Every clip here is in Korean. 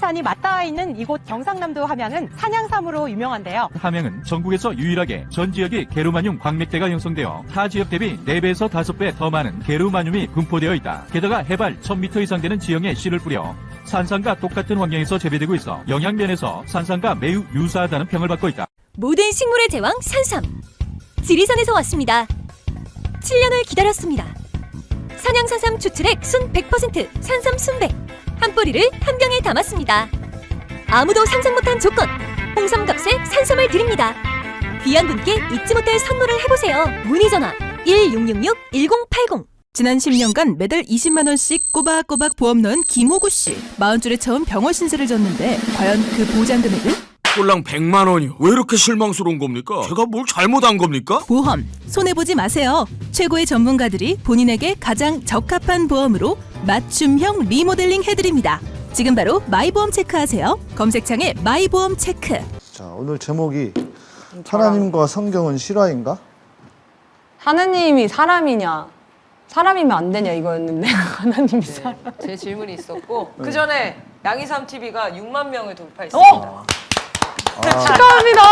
지리산이 맞닿아 있는 이곳 경상남도 함양은 산양삼으로 유명한데요. 함양은 전국에서 유일하게 전 지역이 게르마늄 광맥대가 형성되어 타 지역 대비 4배에서 5배 더 많은 게르마늄이 분포되어 있다. 게다가 해발 1000m 이상 되는 지형에 씨를 뿌려 산산과 똑같은 환경에서 재배되고 있어 영양면에서 산산과 매우 유사하다는 평을 받고 있다. 모든 식물의 제왕 산삼 지리산에서 왔습니다 7년을 기다렸습니다 산양산삼 추출액 순 100% 산삼 순백 한 뿌리를 한 병에 담았습니다 아무도 상상 못한 조건 홍삼값에 산삼을 드립니다 귀한 분께 잊지 못할 선물을 해보세요 문의 전화 1666-1080 지난 10년간 매달 20만 원씩 꼬박꼬박 보험 넣은 김호구 씨. 40줄에 처음 병원 신세를 졌는데 과연 그 보장 금액은? 꼴랑 100만 원이요. 왜 이렇게 실망스러운 겁니까? 제가 뭘 잘못한 겁니까? 보험 손해 보지 마세요. 최고의 전문가들이 본인에게 가장 적합한 보험으로 맞춤형 리모델링 해드립니다. 지금 바로 마이보험 체크하세요. 검색창에 마이보험 체크. 자, 오늘 제목이 하나님과 성경은 실화인가? 하나님이 사람이냐 사람이면 안 되냐 이거였는데 하나님이 사람 제 질문이 있었고 그 전에 양이삼 TV가 6만 명을 돌파했습니다. 어? 축하합니다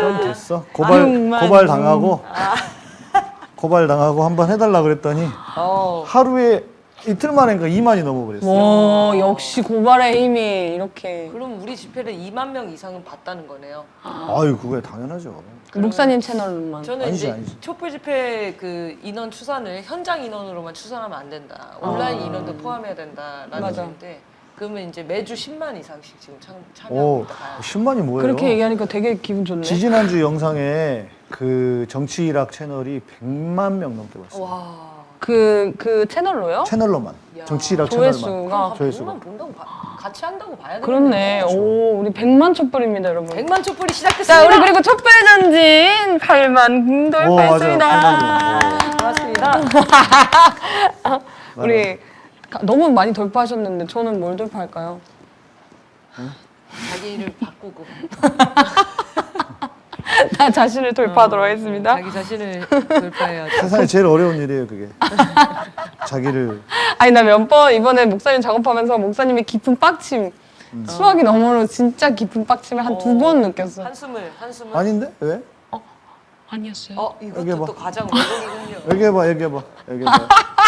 좀 됐어? 고발 고발 당하고 고발 당하고 한번 해달라 그랬더니 어. 하루에 이틀 만에니까 2만이 넘어버렸어요. 와 역시 고발의 힘이 이렇게 그럼 우리 집회를 2만 명 이상은 봤다는 거네요. 아유 그거야 당연하죠. 그 목사님 채널로만 저는 아니지, 이제 아니지. 촛불 집회 그 인원 추산을 현장 인원으로만 추산하면 안 된다. 온라인 아. 인원도 포함해야 된다라는 맞아. 건데 그러면 이제 매주 10만 이상씩 지금 참, 오, 참여합니다. 가요. 10만이 뭐예요? 그렇게 얘기하니까 되게 기분 좋네. 지지난주 영상에 그 정치일학 채널이 100만 명 넘게 봤어요. 와. 그, 그 채널로요? 채널로만. 야. 정치일학 채널만. 조회수가. 조회수가. 100만 본다고 봐. 같이 한다고 봐야 되겠네. 그렇네. 오, 우리 100만 촛불입니다, 여러분. 100만 촛불이 자, 시작됐습니다. 우리 그리고 촛불 전진 8만 오, 돌파했습니다. 맞아요. 고맙습니다. 우리 가- 너무 많이 돌파하셨는데 저는 뭘 돌파할까요? 자기를 바꾸고 나 자신을 돌파하도록 하겠습니다. 자기 자신을 돌파해야죠. 세상에 제일 어려운 일이에요, 그게. 자기를. 아니 나 몇 번 이번에 목사님 작업하면서 목사님의 깊은 빡침 수학이 너머로 진짜 깊은 빡침을 한 두번 느꼈어. 한숨을 한숨을. 아닌데? 왜? 아니었어요. 어 이것도 여기 봐. 또 과장 원동이군요. 얘기해봐, 얘기해봐. 얘기해봐.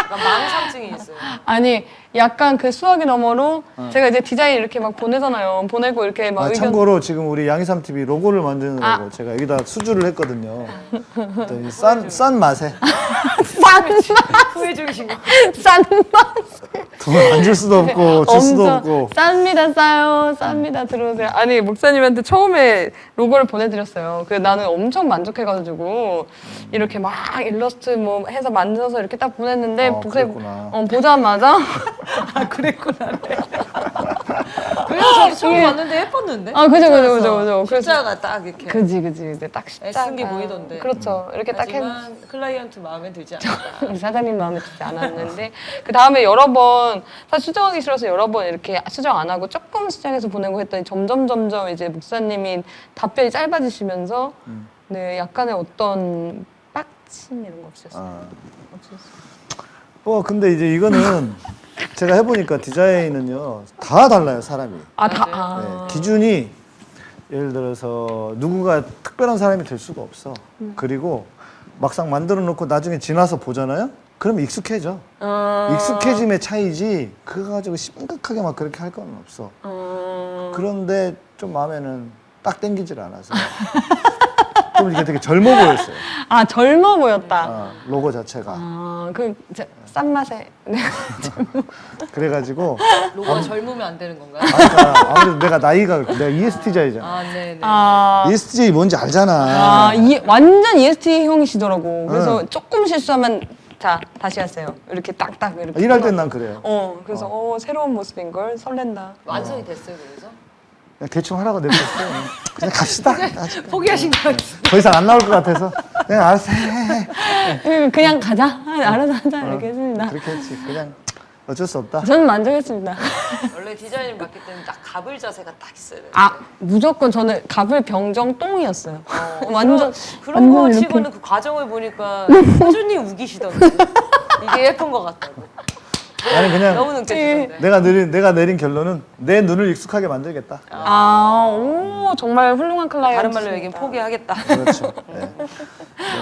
약간 망상증이 있어요. 아니 약간 그 수학이 너머로 제가 이제 디자인 이렇게 막 보내잖아요. 보내고 이렇게 막 아, 의견 참고로 지금 우리 양이삼 TV 로고를 만드느라고 아. 제가 여기다 수주를 했거든요. 그랬더니 싼, 싼 맛에 후회 중이신 거. 싼 맛. 돈을 안줄 수도 없고 줄 수도 없고 쌉니다 싸요 쌉니다 들어오세요 아니 목사님한테 처음에 로고를 보내드렸어요 그 나는 엄청 만족해가지고 이렇게 막 일러스트 뭐 해서 만들어서 이렇게 딱 보냈는데 어, 그랬구나. 어, 보자마자 그 래서 저도 처음 봤는데 예뻤는데. 아 그죠 그죠 그죠 그죠 그래서 십자가 딱 이렇게. 그지 그지 이제 딱 십자가 애쓴 게 보이던데. 그렇죠 이렇게 딱 했. 하지만 클라이언트 마음에 들지 않았다. 사장님 마음에 들지 않았는데 그 다음에 여러 번 사실 수정하기 싫어서 여러 번 이렇게 수정 안 하고 조금 수정해서 보내고 했더니 점점 점점 이제 목사님이 답변이 짧아지시면서 네 약간의 어떤 빡침 이런 거 없었어요. 아. 없었어요. 뭐 근데 이제 이거는 제가 해보니까 디자인은요 다 달라요 사람이. 아다 네, 아. 기준이 예를 들어서 누군가 특별한 사람이 될 수가 없어. 그리고 막상 만들어 놓고 나중에 지나서 보잖아요? 그럼 익숙해져. 아. 익숙해짐의 차이지 그거 가지고 심각하게 막 그렇게 할 건 없어. 어. 그런데 좀 마음에는 딱 땡기질 않아서 좀 이게 되게 젊어 보였어요 아 젊어 보였다. 아, 로고 자체가 아그싼 맛에 네. 그래가지고 로고 가 젊으면 안 되는 건가요? 아, 그러니까 아무래도 내가 나이가 내가 E EST자이잖아. 아, 네네. 아. ESTJ 뭔지 알잖아. 아, 이, 완전 EST 형이시더라고. 그래서 조금 실수하면 자 다시 하세요. 이렇게 딱딱 이렇게. 일할 땐 난 그래요. 어, 그래서 어, 새로운 모습인 걸 설렌다. 완성이 됐어요, 그래서? 그냥 대충 하라고 냅뒀어요. 그냥 갑시다. 포기하신 거 같아요. 더 이상 안 나올 것 같아서 그냥 알았어. 해, 해, 해. 음, 그냥 가자. 아, 알아서 하자. 이렇게 했습니다. 그렇게 했지. 그냥 어쩔 수 없다. 저는 만족했습니다. 원래 디자인을 맡기 때문에 딱 가불 자세가 딱 있어야 돼요. 아, 무조건 저는 갑을 병정 똥이었어요. 완전 그런 거 완전 치고는 그 과정을 보니까 꾸준히 우기시던데. 이게 예쁜 것 같다고. 나는 그냥 너무 느껴지던데. 내가 내린 내가 내린 결론은 내 눈을 익숙하게 만들겠다. 아, 오, 정말 훌륭한 클라이언트. 다른 말로 얘기하면 포기하겠다. 그렇죠. 네.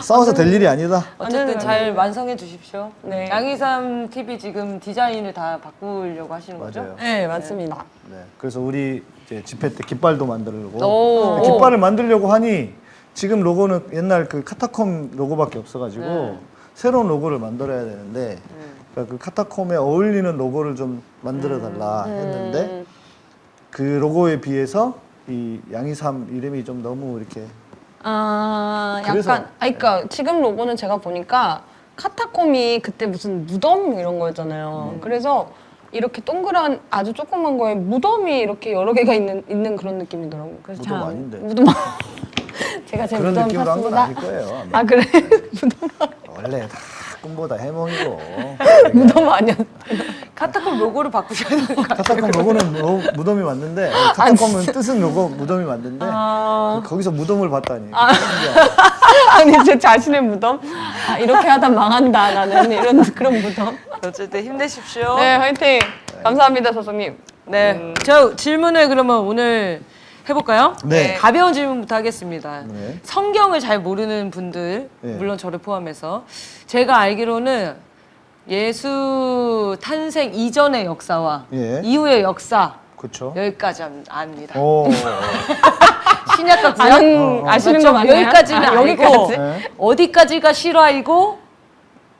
싸워서 될 일이 아니다. 어쨌든 잘 완성해 주십시오. 네. 양이삼 TV 지금 디자인을 다 바꾸려고 하시는 거죠? 맞아요. 네, 맞습니다. 네. 그래서 우리 이제 집회 때 깃발도 만들고 오. 깃발을 만들려고 하니 지금 로고는 옛날 그 카타콤 로고밖에 없어가지고 네. 새로운 로고를 만들어야 되는데 그러니까 그 카타콤에 어울리는 로고를 좀 만들어 달라 했는데 그 로고에 비해서 이 양이삼 이름이 좀 너무 이렇게 아, 약간, 그래서- 아, 그러니까 지금 로고는 제가 보니까 카타콤이 그때 무슨 무덤 이런 거였잖아요. 음. 그래서 이렇게 동그란 아주 조그만 거에 무덤이 이렇게 여러 개가 있는 있는 그런 느낌이더라고요. 그래서 무덤 잘 안- 아닌데. 무덤. 제가 제 그런 무덤 느낌으로 한건 샀습니다. 아닐 거예요. 아마. 아 그래 무덤 원래 다 꿈보다 해몽이고 무덤 아니었. 카타콤 로고를 바꾸셔야 되는 거 같아요. 카타콤 로고는 로- 무덤이 맞는데 카타콤은 뜻은 로고 무덤이 맞는데 아, 거기서 무덤을 봤다니. 아니 제 자신의 무덤. 아 이렇게 하다 망한다 나는 이런 그런 무덤. 어쨌든 힘내십시오. 네 화이팅. 감사합니다 사장님. 네. 저 질문을 그러면 오늘 해볼까요? 네. 가벼운 질문부터 하겠습니다. 네. 성경을 잘 모르는 분들, 네. 물론 저를 포함해서 제가 알기로는 예수 탄생 이전의 역사와 예. 이후의 역사 그렇죠. 여기까지 압- 압니다. 오. 신약과 구약 아는 아시는 거 맞나요? 여기까지는 아, 알고 여기까지? 네. 어디까지가 실화이고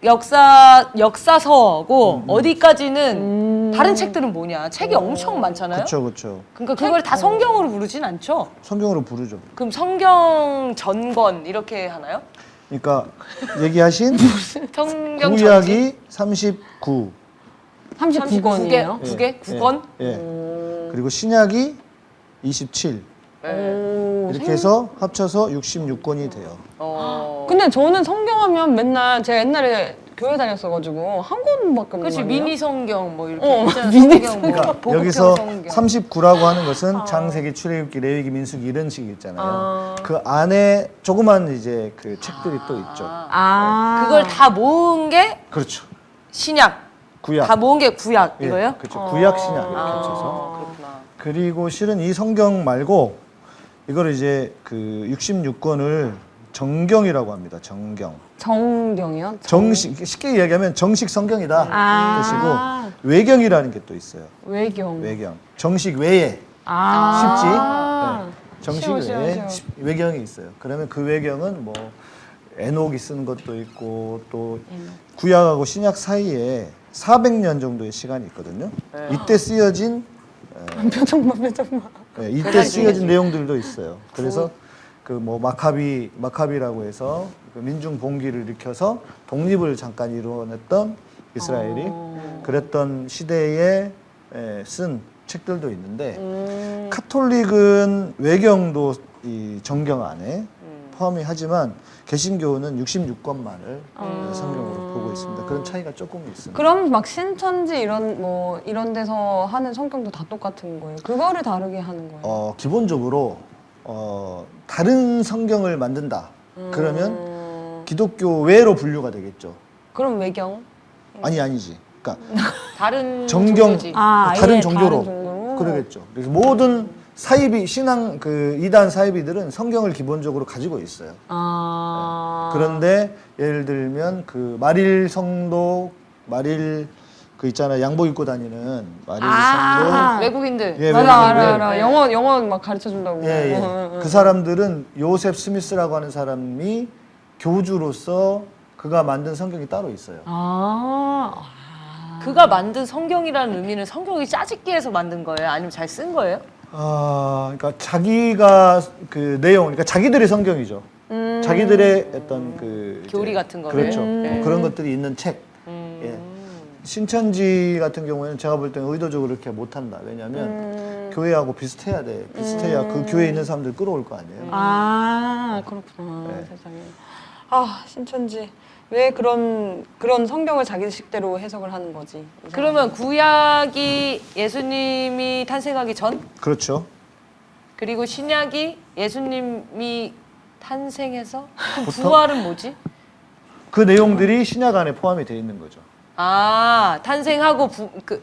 역사 역사서고 어디까지는 다른 책들은 뭐냐? 책이 엄청 많잖아요. 그렇죠, 그렇죠. 그러니까 그걸 다 성경으로 부르진 않죠. 성경으로 부르죠. 그럼 성경 전권 이렇게 하나요? 그러니까 얘기하신 성경 구약이 39, 39권이에요. 두 개? 구 권? 예. 예. 그리고 신약이 27. 네. 이렇게 해서 합쳐서 66권이 돼요. 어. 근데 저는 성경하면 맨날 제가 옛날에 교회 다녔어가지고 한 권밖에 없는 그렇지? 미니 성경 뭐 이렇게 어, 있잖아. 미니 성경 뭐 그러니까 여기서 성경. 39라고 하는 것은 창세기, 출애굽기, 레위기, 민수기 이런 식이 있잖아요. 아. 그 안에 조그만 이제 그 책들이 또 있죠. 아. 그걸 다 모은 게 그렇죠. 신약. 구약. 다 모은 게 구약 예, 이거요? 그렇죠. 구약 신약 이렇게 아, 합쳐서. 그렇구나. 그리고 실은 이 성경 말고 이거를 이제 그 66권을 정경이라고 합니다. 정경. 정경이요? 정 식 쉽게 이야기하면 정식 성경이다 아. 뜻이고 외경이라는 게 또 있어요. 외경. 외경. 정식 외에 아. 쉽지. 네. 정식 쉬워, 쉬워, 외에 쉬워. 시- 외경이 있어요. 그러면 그 외경은 뭐 에녹이 쓰는 것도 있고 또 구약하고 신약 사이에 400년 정도의 시간이 있거든요. 이때 쓰여진 표정만 표정만. 네, 이때 쓰여진 내용들도 있어요. 그래서 그 뭐 마카비 마카비라고 해서 그 민중 봉기를 일으켜서 독립을 잠깐 이루어냈던 이스라엘이 그랬던 시대에 에, 쓴 책들도 있는데 카톨릭은 외경도 이 정경 안에 포함이 하지만 개신교는 66권만을 성경으로 보고 있습니다. 그런 차이가 조금 있습니다. 그럼 막 신천지 이런 뭐 이런 데서 하는 성경도 다 똑같은 거예요? 그거를 다르게 하는 거예요? 어, 기본적으로 어, 다른 성경을 만든다. 그러면 기독교 외로 분류가 되겠죠. 그럼 외경? 아니 아니지. 그러니까 다른 정경 종교지. 아, 다른 종교로 다른? 그러겠죠. 그래서 모든 사이비 신앙 그 이단 사이비들은 성경을 기본적으로 가지고 있어요. 아. 그런데 예를 들면 그 마릴 성도 마릴 그 있잖아요 양복 입고 다니는 마릴 아. 외국인들. 예, 맞아 알아 외국인들. 알아 영어 영어 막 가르쳐 준다고. 예, 예. 응, 응, 그 사람들은 요셉 스미스라고 하는 사람이 교주로서 그가 만든 성경이 따로 있어요. 아. 그가 만든 성경이라는 의미는 성경이 짜집기 해서 만든 거예요? 아니면 잘 쓴 거예요? 아, 그러니까 자기가 그 내용, 그러니까 자기들의 성경이죠. 자기들의 어떤 그 이제 교리 같은 거를? 그렇죠. 음. 뭐 그런 것들이 있는 책. 예. 신천지 같은 경우에는 제가 볼 때는 의도적으로 이렇게 못한다. 왜냐하면 교회하고 비슷해야 돼. 비슷해야 그 교회에 있는 사람들 끌어올 거 아니에요. 아 그렇구나 네. 세상에. 아 신천지 왜 그런 그런 성경을 자기식대로 해석을 하는 거지? 그러면 구약이 예수님이 탄생하기 전 그렇죠. 그리고 신약이 예수님이 탄생해서 그럼 부활은 뭐지? 그 내용들이 신약 안에 포함이 되어 있는 거죠. 아 탄생하고 부, 그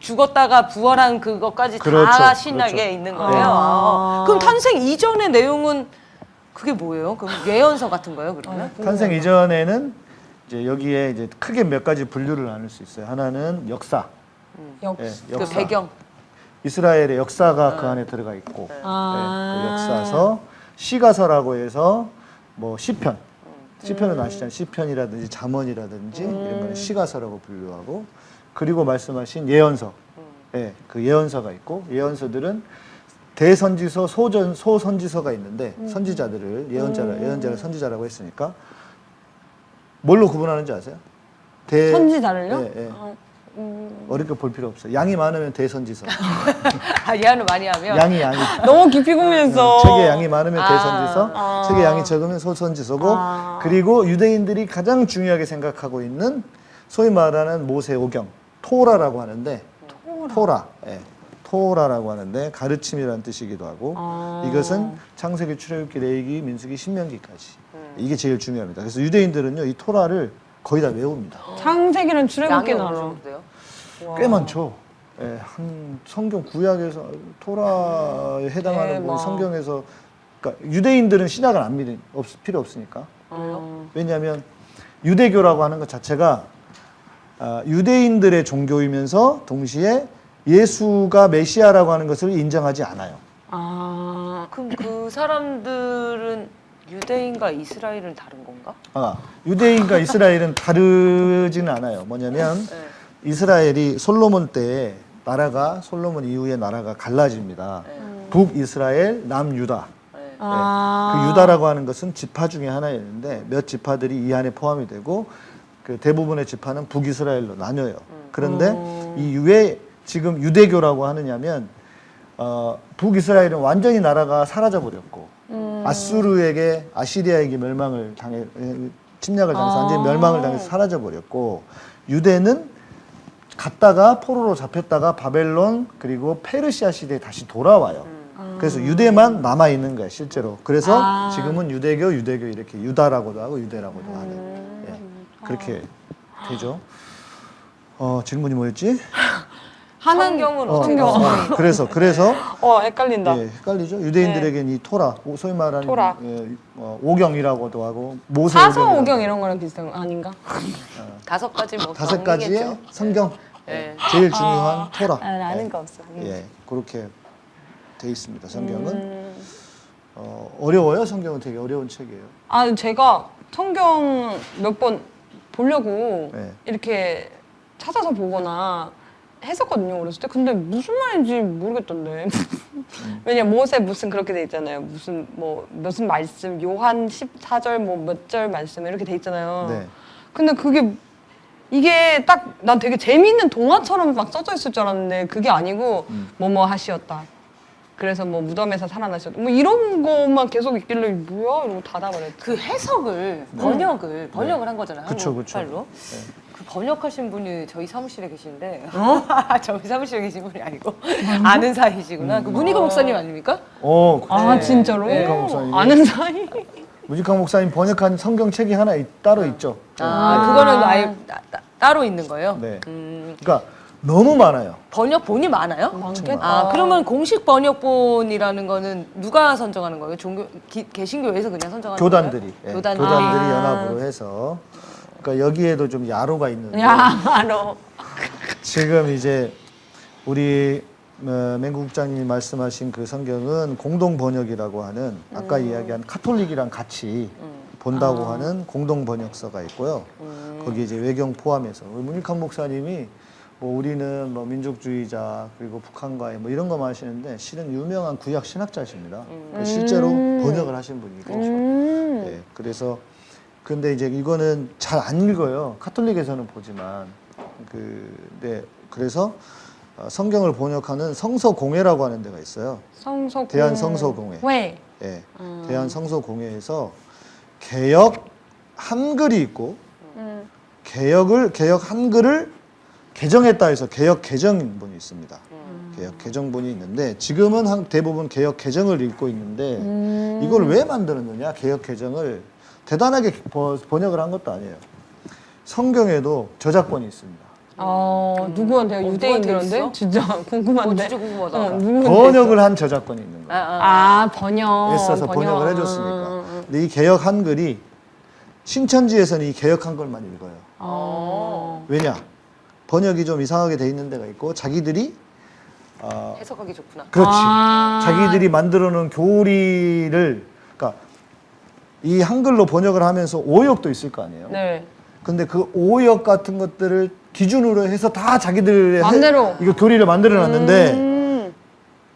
죽었다가 부활한 그것까지 다 그렇죠, 신약에 그렇죠. 있는 거예요. 아. 그럼 탄생 이전의 내용은 그게 뭐예요? 그럼 예언서 같은 거예요, 그러면? 탄생 이전에는 이제 여기에 이제 크게 몇 가지 분류를 나눌 수 있어요. 하나는 역사. 역. 예, 그 역사. 배경. 이스라엘의 역사가 그 안에 들어가 있고 아. 네, 그 역사서 시가서라고 해서 뭐 시편 시편은 아시잖아요 시편이라든지 잠언이라든지 이런 거는 시가서라고 분류하고 그리고 말씀하신 예언서 예, 그 예언서가 있고 예언서들은 대선지서 소전 소선지서가 있는데 선지자들을 예언자라 예언자를 선지자라고 했으니까 뭘로 구분하는지 아세요? 대 선지자를요? 예, 예. 어렵게 볼 필요 없어요. 양이 많으면 대선지서. 아, 예언을 많이 하면 양이 양이 너무 깊이 고민했어. 책의 양이 많으면 아. 대선지서, 책의 양이 적으면 소선지서고, 그리고 유대인들이 가장 중요하게 생각하고 있는 소위 말하는 모세오경, 토라라고 하는데, 토라, 예, 토라라고 하는데 가르침이라는 뜻이기도 하고, 이것은 창세기, 출애굽기, 레위기, 민수기, 신명기까지 이게 제일 중요합니다. 그래서 유대인들은요 이 토라를 거의 다 외웁니다. 창세기는 출애굽기 나라. 꽤 많죠. 예, 한 성경 구약에서 토라에 해당하는. 부분 성경에서 그러니까 유대인들은 신약을 안 믿는 없, 필요 없으니까. 어. 왜냐하면 유대교라고 하는 것 자체가 아, 유대인들의 종교이면서 동시에 예수가 메시아라고 하는 것을 인정하지 않아요. 아. 그럼 그 사람들은 유대인과 이스라엘은 다른 건가? 아, 유대인과 이스라엘은 다르지는 않아요. 뭐냐면 네. 이스라엘이 솔로몬 때 나라가 솔로몬 이후에 나라가 갈라집니다. 북이스라엘, 남유다. 네. 그 유다라고 하는 것은 지파 중에 하나였는데 몇 지파들이 이 안에 포함이 되고 그 대부분의 지파는 북이스라엘로 나뉘어요. 그런데 이왜 지금 유대교라고 하느냐면 어, 북이스라엘은 완전히 나라가 사라져 버렸고 아수르에게 아시리아에게 멸망을 당해 에, 침략을 당해서 완전히 멸망을 당해서 사라져 버렸고 유대는 갔다가 포로로 잡혔다가 바벨론 그리고 페르시아 시대에 다시 돌아와요. 그래서 유대만 남아 있는 거야 실제로. 그래서 지금은 유대교, 유대교 이렇게 유다라고도 하고 유대라고도 하는 예, 그렇게 되죠. 어 질문이 뭐였지? 하는 성경은 어, 어떻게 어, 어, 그래서 그래서 어 헷갈린다. 예, 헷갈리죠. 유대인들에게는 이 토라, 오- 소위 말하는 토라. 예, 어, 오경이라고도 하고 모세 사서 오경이라고 오경 이런 거랑 비슷한 거 아닌가? 다섯 가지 뭐 다섯 가지의 정리겠죠. 성경 네. 제일 중요한 토라. 아, 아는 예. 거 없어. 음. 예, 그렇게 돼 있습니다. 성경은 음. 어, 어려워요. 성경은 되게 어려운 책이에요. 아 제가 성경 몇 번 보려고 네. 이렇게 찾아서 보거나 했었거든요 어렸을 때 근데 무슨 말인지 모르겠던데 왜냐 모세 무슨 그렇게 돼 있잖아요 무슨 뭐 무슨 말씀 요한 14절 뭐 몇 절 말씀 이렇게 돼 있잖아요 네. 근데 그게 이게 딱 난 되게 재미있는 동화처럼 막 써져 있을 줄 알았는데 그게 아니고 음. 뭐뭐 하시었다 그래서 뭐 무덤에서 살아나셨다 뭐 이런 것만 계속 있길래 뭐야 이러고 닫아버렸지 그 해석을 번역을 번역을 한 거잖아요. 네. 그쵸, 한국 그쵸. 네. 그 번역하신 분이 저희 사무실에 계신데 어? 저희 사무실에 계신 분이 아니고 아는 사이시구나. 그 문희거 목사님 아닙니까? 어, 아 네. 진짜로? 네. 목사님이. 아는 사이? 무직한 목사님 번역한 성경 책이 하나 있- 따로 있죠. 아, 그거는 아예 따, 따- 따로 있는 거예요. 네. 음, 그러니까 너무 많아요. 번역본이 많아요? 많겠다. 아 그러면 공식 번역본이라는 거는 누가 선정하는 거예요? 종교 기- 개신교에서 그냥 선정하는 교단들이 거예요? 예, 교단들이. 교단들이 아. 연합으로 해서 그러니까 여기에도 좀 야로가 있는데 야 알아 지금 이제 우리 어, 맹구 국장님이 말씀하신 그 성경은 공동 번역이라고 하는 아까 이야기한 카톨릭이랑 같이 본다고 하는 공동 번역서가 있고요. 거기 이제 외경 포함해서 문익환 목사님이 뭐 우리는 뭐 민족주의자 그리고 북한과의 뭐 이런 거만 하시는데 실은 유명한 구약 신학자십니다. 그 실제로 번역을 하신 분이고. 음. 예, 그래서 근데 이제 이거는 잘 안 읽어요. 카톨릭에서는 보지만 그 네, 그래서 어, 성경을 번역하는 성서공회라고 하는 데가 있어요. 성서 대한 성서공회. 왜? 예, 대한 성서공회에서 개역 한글이 있고 음. 개역을 개역 한글을 개정했다 해서 개역 개정본이 있습니다. 개역 개정본이 있는데 지금은 한 대부분 개역 개정을 읽고 있는데 음. 이걸 왜 만들었느냐 개역 개정을 대단하게 버- 번역을 한 것도 아니에요. 성경에도 저작권이 있습니다. 어 누구한테요? 어, 유대인들한테? 진짜 궁금한데. 어, 진짜 궁금하다. 어, 누구한테 번역을 한 저작권이 있는 아, 거예요. 아. 아 번역. 애써서 번역 을 해줬으니까. 근데 이 개역 한글이 신천지에서는 이 개역 한글만 읽어요. 어. 왜냐? 번역이 좀 이상하게 돼 있는 데가 있고 자기들이 어, 해석하기 좋구나. 그렇지. 아. 자기들이 만들어 놓은 교리를 이 한글로 번역을 하면서 오역도 있을 거 아니에요. 네. 근데 그 오역 같은 것들을 기준으로 해서 다 자기들의. 해- 이거 교리를 만들어 놨는데 음.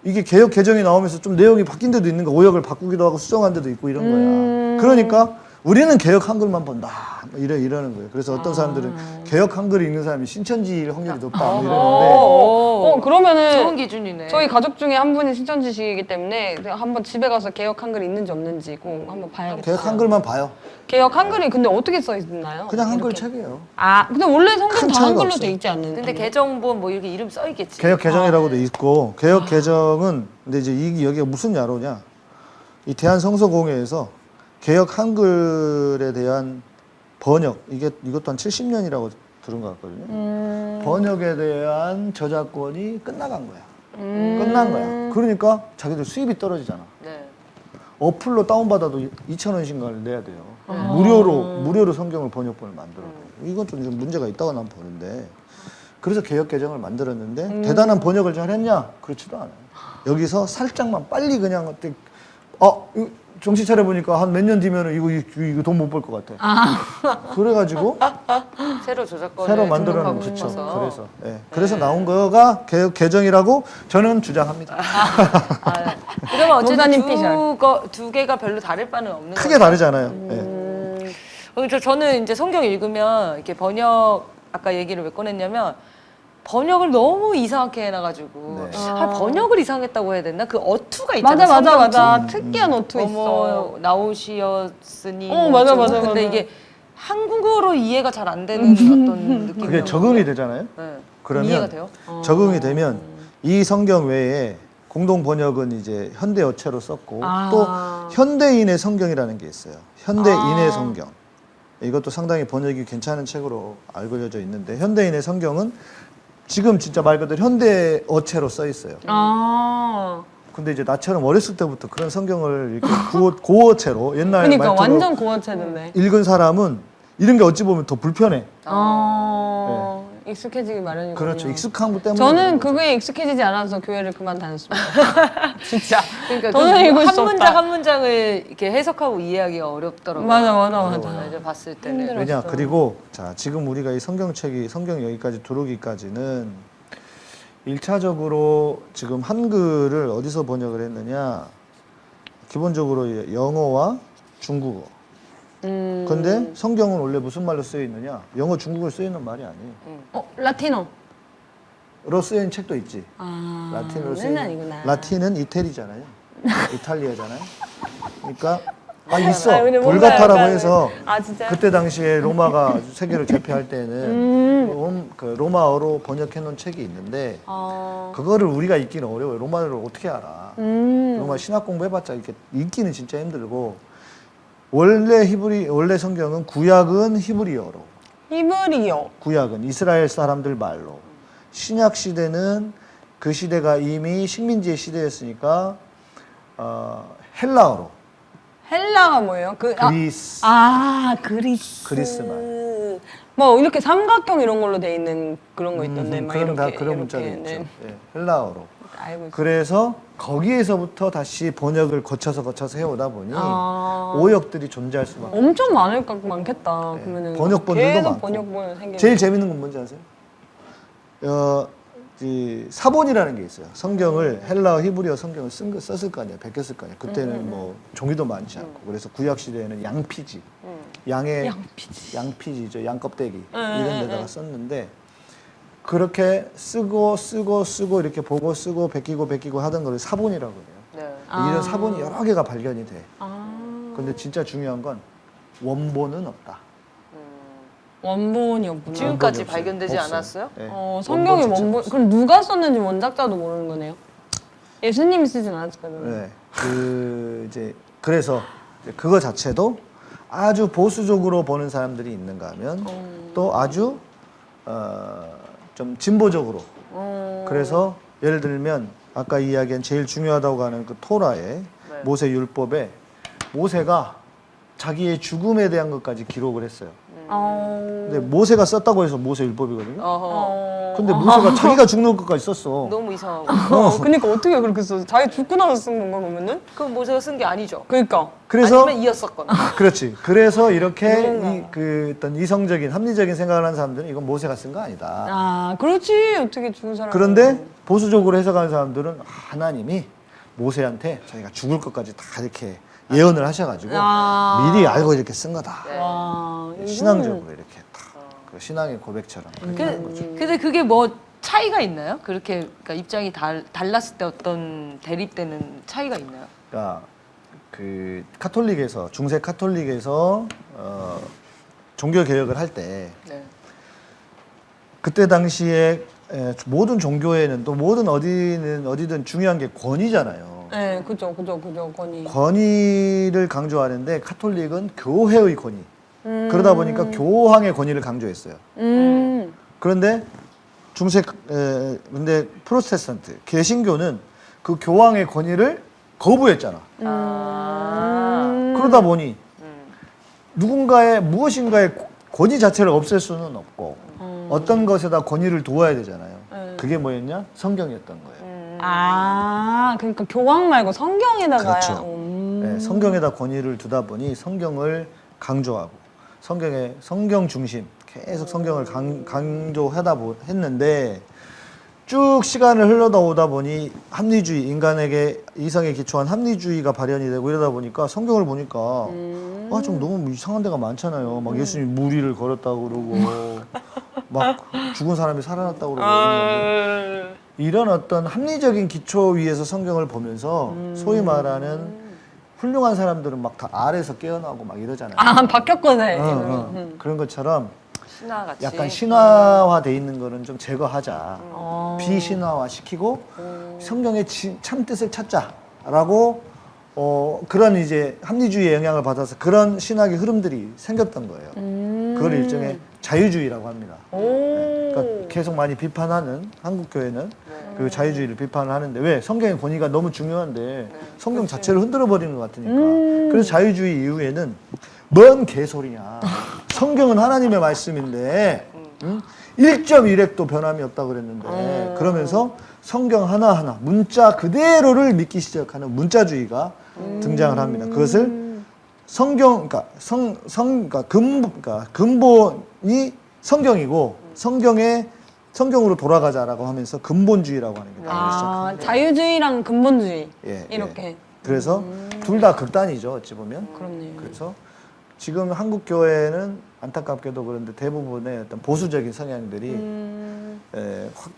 이게 개혁 개정이 나오면서 좀 내용이 바뀐 데도 있는 거 오역을 바꾸기도 하고 수정한 데도 있고 이런 음. 거야. 그러니까 우리는 개혁 한글만 본다. 뭐 이래 이러는 거예요. 그래서 어떤 아. 사람들은 개혁 한글 읽는 사람이 신천지일 확률이 높다. 뭐 이러는데 어, 어 그러면은 좋은 기준이네. 저희 가족 중에 한 분이 신천지시기 때문에 한번 집에 가서 개혁 한글 있는지 없는지 꼭 한번 봐야겠어요. 개혁 한글만 봐요. 개혁 한글이 근데 어떻게 써 있나요? 그냥 한글 이렇게. 책이에요. 아 근데 원래 성경 큰다 한글로 없어요. 돼 있지 않는? 근데 개정본 뭐 이렇게 이름 써 있겠지. 개혁 개정이라고도 있고 개혁 개정은 근데 이제 이 여기가 무슨 야로냐? 이 대한 성서공회에서 개혁 한글에 대한 번역 이게 이것도 한 70년이라고 들은 것 같거든요. 음. 번역에 대한 저작권이 끝나간 거야. 끝난 거야. 그러니까 자기들 수입이 떨어지잖아. 네. 어플로 다운받아도 2천 원씩을 내야 돼요. 무료로 무료로 성경을 번역본을 만들어. 이건 좀, 좀 문제가 있다고 난 보는데. 그래서 개혁 개정을 만들었는데 대단한 번역을 잘 했냐? 그렇지도 않아요. 여기서 살짝만 빨리 그냥 어떻게 어 이거 정신 차려 보니까 한 몇 년 뒤면은 이거 이거, 이거 돈 못 벌 것 같아. 그래가지고 새로 저작권을 새로 그렇죠. 싶어서. 그래서 예. 그래서 나온 거가 개, 개정이라고 저는 주장합니다. 아, 그러면 어쨌든 두. 거, 두 개가 별로 다를 바는 없는 크게 거죠? 다르잖아요. 예. 음, 어, 저 저는 이제 성경 읽으면 이렇게 번역 아까 얘기를 왜 꺼냈냐면 번역을 너무 이상하게 해놔가지고 네. 아, 번역을 이상했다고 해야 되나? 그 어투가 있잖아. 맞아 맞아. 맞아. 특이한 어투 있어. 어머 나오시었으니. 어, 맞아, 맞아, 근데 맞아. 이게 한국어로 이해가 잘 안 되는 어떤 느낌이. 그게 적응이 되잖아요. 네. 그러면 이해가 돼요? 적응이 되면 이 성경 외에 공동 번역은 이제 현대 어체로 썼고 또 현대인의 성경이라는 게 있어요. 현대인의 성경. 이것도 상당히 번역이 괜찮은 책으로 알려져 있는데 현대인의 성경은 지금 진짜 말 그대로 현대 어체로 써 있어요. 아. 근데 이제 나처럼 어렸을 때부터 그런 성경을 이렇게 구어, 고어체로 옛날 그러니까 완전 고어체던데. 읽은 사람은 이런 게 어찌 보면 더 불편해. 아. 익숙해지기 마련이군요. 그렇죠. 익숙한 것 때문에. 저는. 그거에 익숙해지지 않아서 교회를 그만 다녔습니다. 진짜. 그러니까 그 읽을 한수 문장 없다. 한 문장을 이렇게 해석하고 이해하기가 어렵더라고요. 맞아 맞아 맞아. 이제 봤을 때는. 힘들어. 왜냐. 그리고 자 지금 우리가 이 성경책이 성경 여기까지 들어오기까지는 일차적으로 지금 한글을 어디서 번역을 했느냐 기본적으로 영어와 중국어 음. 근데 성경은 원래 무슨 말로 쓰여 있느냐 영어 중국어 쓰여 있는 말이 아니에요 어 라티노. 로 쓰여 있는 책도 있지 아. 라틴으로 쓰여 맨날 있는 이구나. 라틴은 이태리잖아요 이탈리아잖아요 그러니까 아 있어 아, 근데 뭔가 불가타라고 약간- 해서 아 진짜. 그때 당시에 로마가 세계를 제패할 때는 음. 롬, 그 로마어로 번역해 놓은 책이 있는데 아. 그거를 우리가 읽기는 어려워요. 로마어를 어떻게 알아? 음. 로마 신학 공부해봤자 이렇게 읽기는 진짜 힘들고 원래 히브리 원래 성경은 구약은 히브리어로 히브리어. 구약은 이스라엘 사람들 말로 신약 시대는 그 시대가 이미 식민지의 시대였으니까 어, 헬라어로 헬라가 뭐예요? 그 아, 그리스 아 그리스. 그리스 말. 뭐 이렇게 삼각형 이런 걸로 돼 있는 그런 거 있던데 음, 막 그런 이렇게 다 그런 문자도 네. 있죠. 예, 헬라어로. 알고 있어. 그래서 거기에서부터 다시 번역을 거쳐서 거쳐서 해오다 보니 아. 오역들이 존재할 수밖에. 엄청 많을 것 많겠다. 네. 그러면은 번역본들도 많고. 번역본 생기는. 제일 재밌는 건 뭔지 아세요? 어, 이 사본이라는 게 있어요. 성경을 헬라어, 히브리어 성경을 쓴 거, 썼을 거 아니에요. 베꼈을 거 아니에요. 그때는 뭐 종이도 많지 않고 그래서 구약 시대에는 양피지, 양의 양피지. 양피지죠, 양껍데기 응, 이런 응, 데다가 응. 썼는데 그렇게 쓰고 쓰고 쓰고 이렇게 보고 쓰고 베끼고 베끼고 하던 걸 사본이라고 해요. 네. 이런 사본이 여러 개가 발견이 돼. 아. 근데 진짜 중요한 건 원본은 없다. 원본이 없구나. 지금까지 없어요. 발견되지 없어요. 않았어요? 네. 어, 성경의 원본 원본. 그럼 누가 썼는지 원작자도 모르는 거네요. 예수님이 쓰진 않았을 거예요. 네. 그 이제 그래서 이제 그거 자체도 아주 보수적으로 보는 사람들이 있는가 하면 또 아주 어, 좀 진보적으로. 그래서 예를 들면 아까 이야기한 제일 중요하다고 하는 그 토라의 모세 율법에 모세가 자기의 죽음에 대한 것까지 기록을 했어요. 어. 근데 모세가 썼다고 해서 모세 율법이거든요. 어허. 어. 근데 모세가 자기가 죽는 것까지 썼어. 너무 이상하고. 어, 그러니까 어떻게 그렇게 써? 자기 죽고 나서 쓴 건가 그러면은? 그럼 모세가 쓴 게 아니죠. 그러니까. 그래서 아니면 이었었거나. 그렇지. 그래서 이렇게. 이, 그 어떤 이성적인 합리적인 생각을 하는 사람들은 이건 모세가 쓴 거 아니다. 아, 그렇지. 어떻게 죽은 사람? 그런데 보수적으로 해석하는 사람들은 하나님이 모세한테 자기가 죽을 것까지 다 이렇게 예언을 하셔가지고 아. 미리 알고 이렇게 쓴 거다. 와, 이거는- 신앙적으로 이렇게 딱그 신앙의 고백처럼 그렇게 하는 거죠. 그, 근데 그게 뭐 차이가 있나요? 그렇게 그러니까 입장이 달, 달랐을 때 어떤 대립되는 차이가 있나요? 그러니까 그 카톨릭에서 중세 카톨릭에서 어, 종교 개혁을 할때 네. 그때 당시에 에, 모든 종교에는 또 모든 어디는 어디든 중요한 게 권위잖아요. 네, 그죠, 그죠, 그죠, 권위. 권위를 강조하는데 카톨릭은 교회의 권위. 음. 그러다 보니까 교황의 권위를 강조했어요. 음. 그런데 중세 에, 근데 프로테스탄트 개신교는 그 교황의 권위를 거부했잖아. 음. 그러다 보니 누군가의 무엇인가의 권위 자체를 없앨 수는 없고 어떤 것에다 권위를 두어야 되잖아요. 네. 그게 뭐였냐? 성경이었던 거예요. 음. 아, 그러니까 교황 말고 성경에다가 그렇죠. 음. 네, 성경에다 권위를 두다 보니 성경을 강조하고 성경의 성경 중심 계속 성경을 강, 강조하다 보, 했는데 쭉 시간을 흘러다 오다 보니 합리주의 인간에게 이성에 기초한 합리주의가 발현이 되고 이러다 보니까 성경을 보니까 아좀 너무 이상한 데가 많잖아요. 막 예수님 무리를 걸었다고 그러고 막 죽은 사람이 살아났다고 그러고 이러는데 이런 어떤 합리적인 기초 위에서 성경을 보면서 소위 말하는 훌륭한 사람들은 막 다 아래에서 깨어나고 막 이러잖아요. 아, 바뀌었거네. 어, 어. 그런 것처럼 신화같이. 약간 신화화돼 있는 거는 좀 제거하자. 어. 비신화화 시키고 성경의 지- 참 뜻을 찾자라고 어, 그런 이제 합리주의의 영향을 받아서 그런 신학의 흐름들이 생겼던 거예요. 그걸 일종의 자유주의라고 합니다. 네. 그러니까 계속 많이 비판하는 한국 교회는 그 자유주의를 비판을 하는데 왜? 성경의 권위가 너무 중요한데 성경 자체를 흔들어 버리는 것 같으니까. 그래서 자유주의 이후에는 뭔 개소리냐. 성경은 하나님의 말씀인데 응? 1.1핵도 변함이 없다 그랬는데 그러면서 성경 하나하나 문자 그대로를 믿기 시작하는 문자주의가 등장을 합니다. 그것을 성경, 그러니까 성, 성, 그러니까 근본, 그러니까 근본이 성경이고 성경에 성경으로 돌아가자라고 하면서 근본주의라고 하는 게 나오기 아, 시작합니다. 자유주의랑 근본주의. 예, 이렇게. 예. 그래서 둘다 극단이죠, 어찌 보면. 그렇네요. 그래서 지금 한국 교회는 안타깝게도 그런데 대부분의 어떤 보수적인 성향들이 음.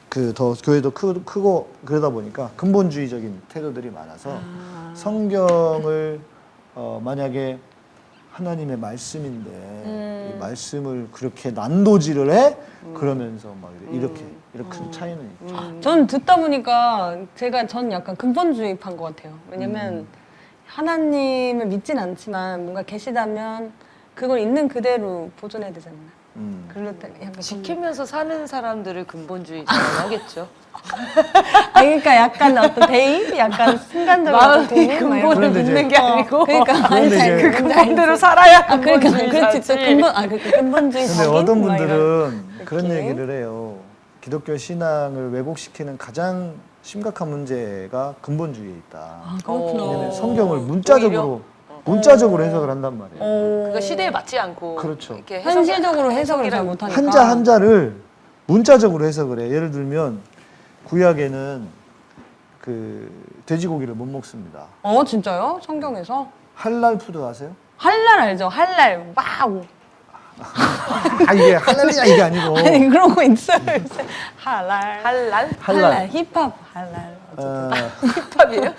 그더 교회도 크, 크고 그러다 보니까 근본주의적인 태도들이 많아서 아. 성경을 어, 만약에 하나님의 말씀인데 음. 이 말씀을 그렇게 난도질을 해 그러면서 막 이렇게 이렇게 큰 차이는 있죠. 전 듣다 보니까 제가 전 약간 근본주의파인 것 같아요. 왜냐면 음. 하나님을 믿진 않지만 뭔가 계시다면 그걸 있는 그대로 보존해야 되잖아요. 음. 약간 지키면서 사는 사람들을 근본주의자라고 하겠죠. 아 그러니까 약간 어떤 대입, 약간 순간적으로 이런 근본을 믿는 게 아니고 거. 그러니까 아니, 이제- 그 근본대로 살아야 아 그러니까 그렇지 근본주의자지. 또 근본 아 그러니까 근본주의 근데 어떤 뭐 분들은 그런 느낌? 얘기를 해요. 기독교 신앙을 왜곡시키는 가장 심각한 문제가 근본주의에 있다. 아 그렇구나. 왜냐면 성경을 문자적으로 문자적으로 해석을 한단 말이에요. 어. 그러니까 시대에 맞지 않고 그렇죠. 이렇게 해석- 현실적으로 해석을 잘 못하니까 한자 한자를 문자적으로 해석을 해. 예를 들면 구약에는 그 돼지고기를 못 먹습니다. 어 진짜요? 성경에서 할랄 푸드 아세요? 할랄 알죠? 할랄 와우 아 이게 할랄이야 이게 아니고 아니 그런 거 있어요 할랄 할랄? 할랄. 힙합 할랄 어, 힙합이에요?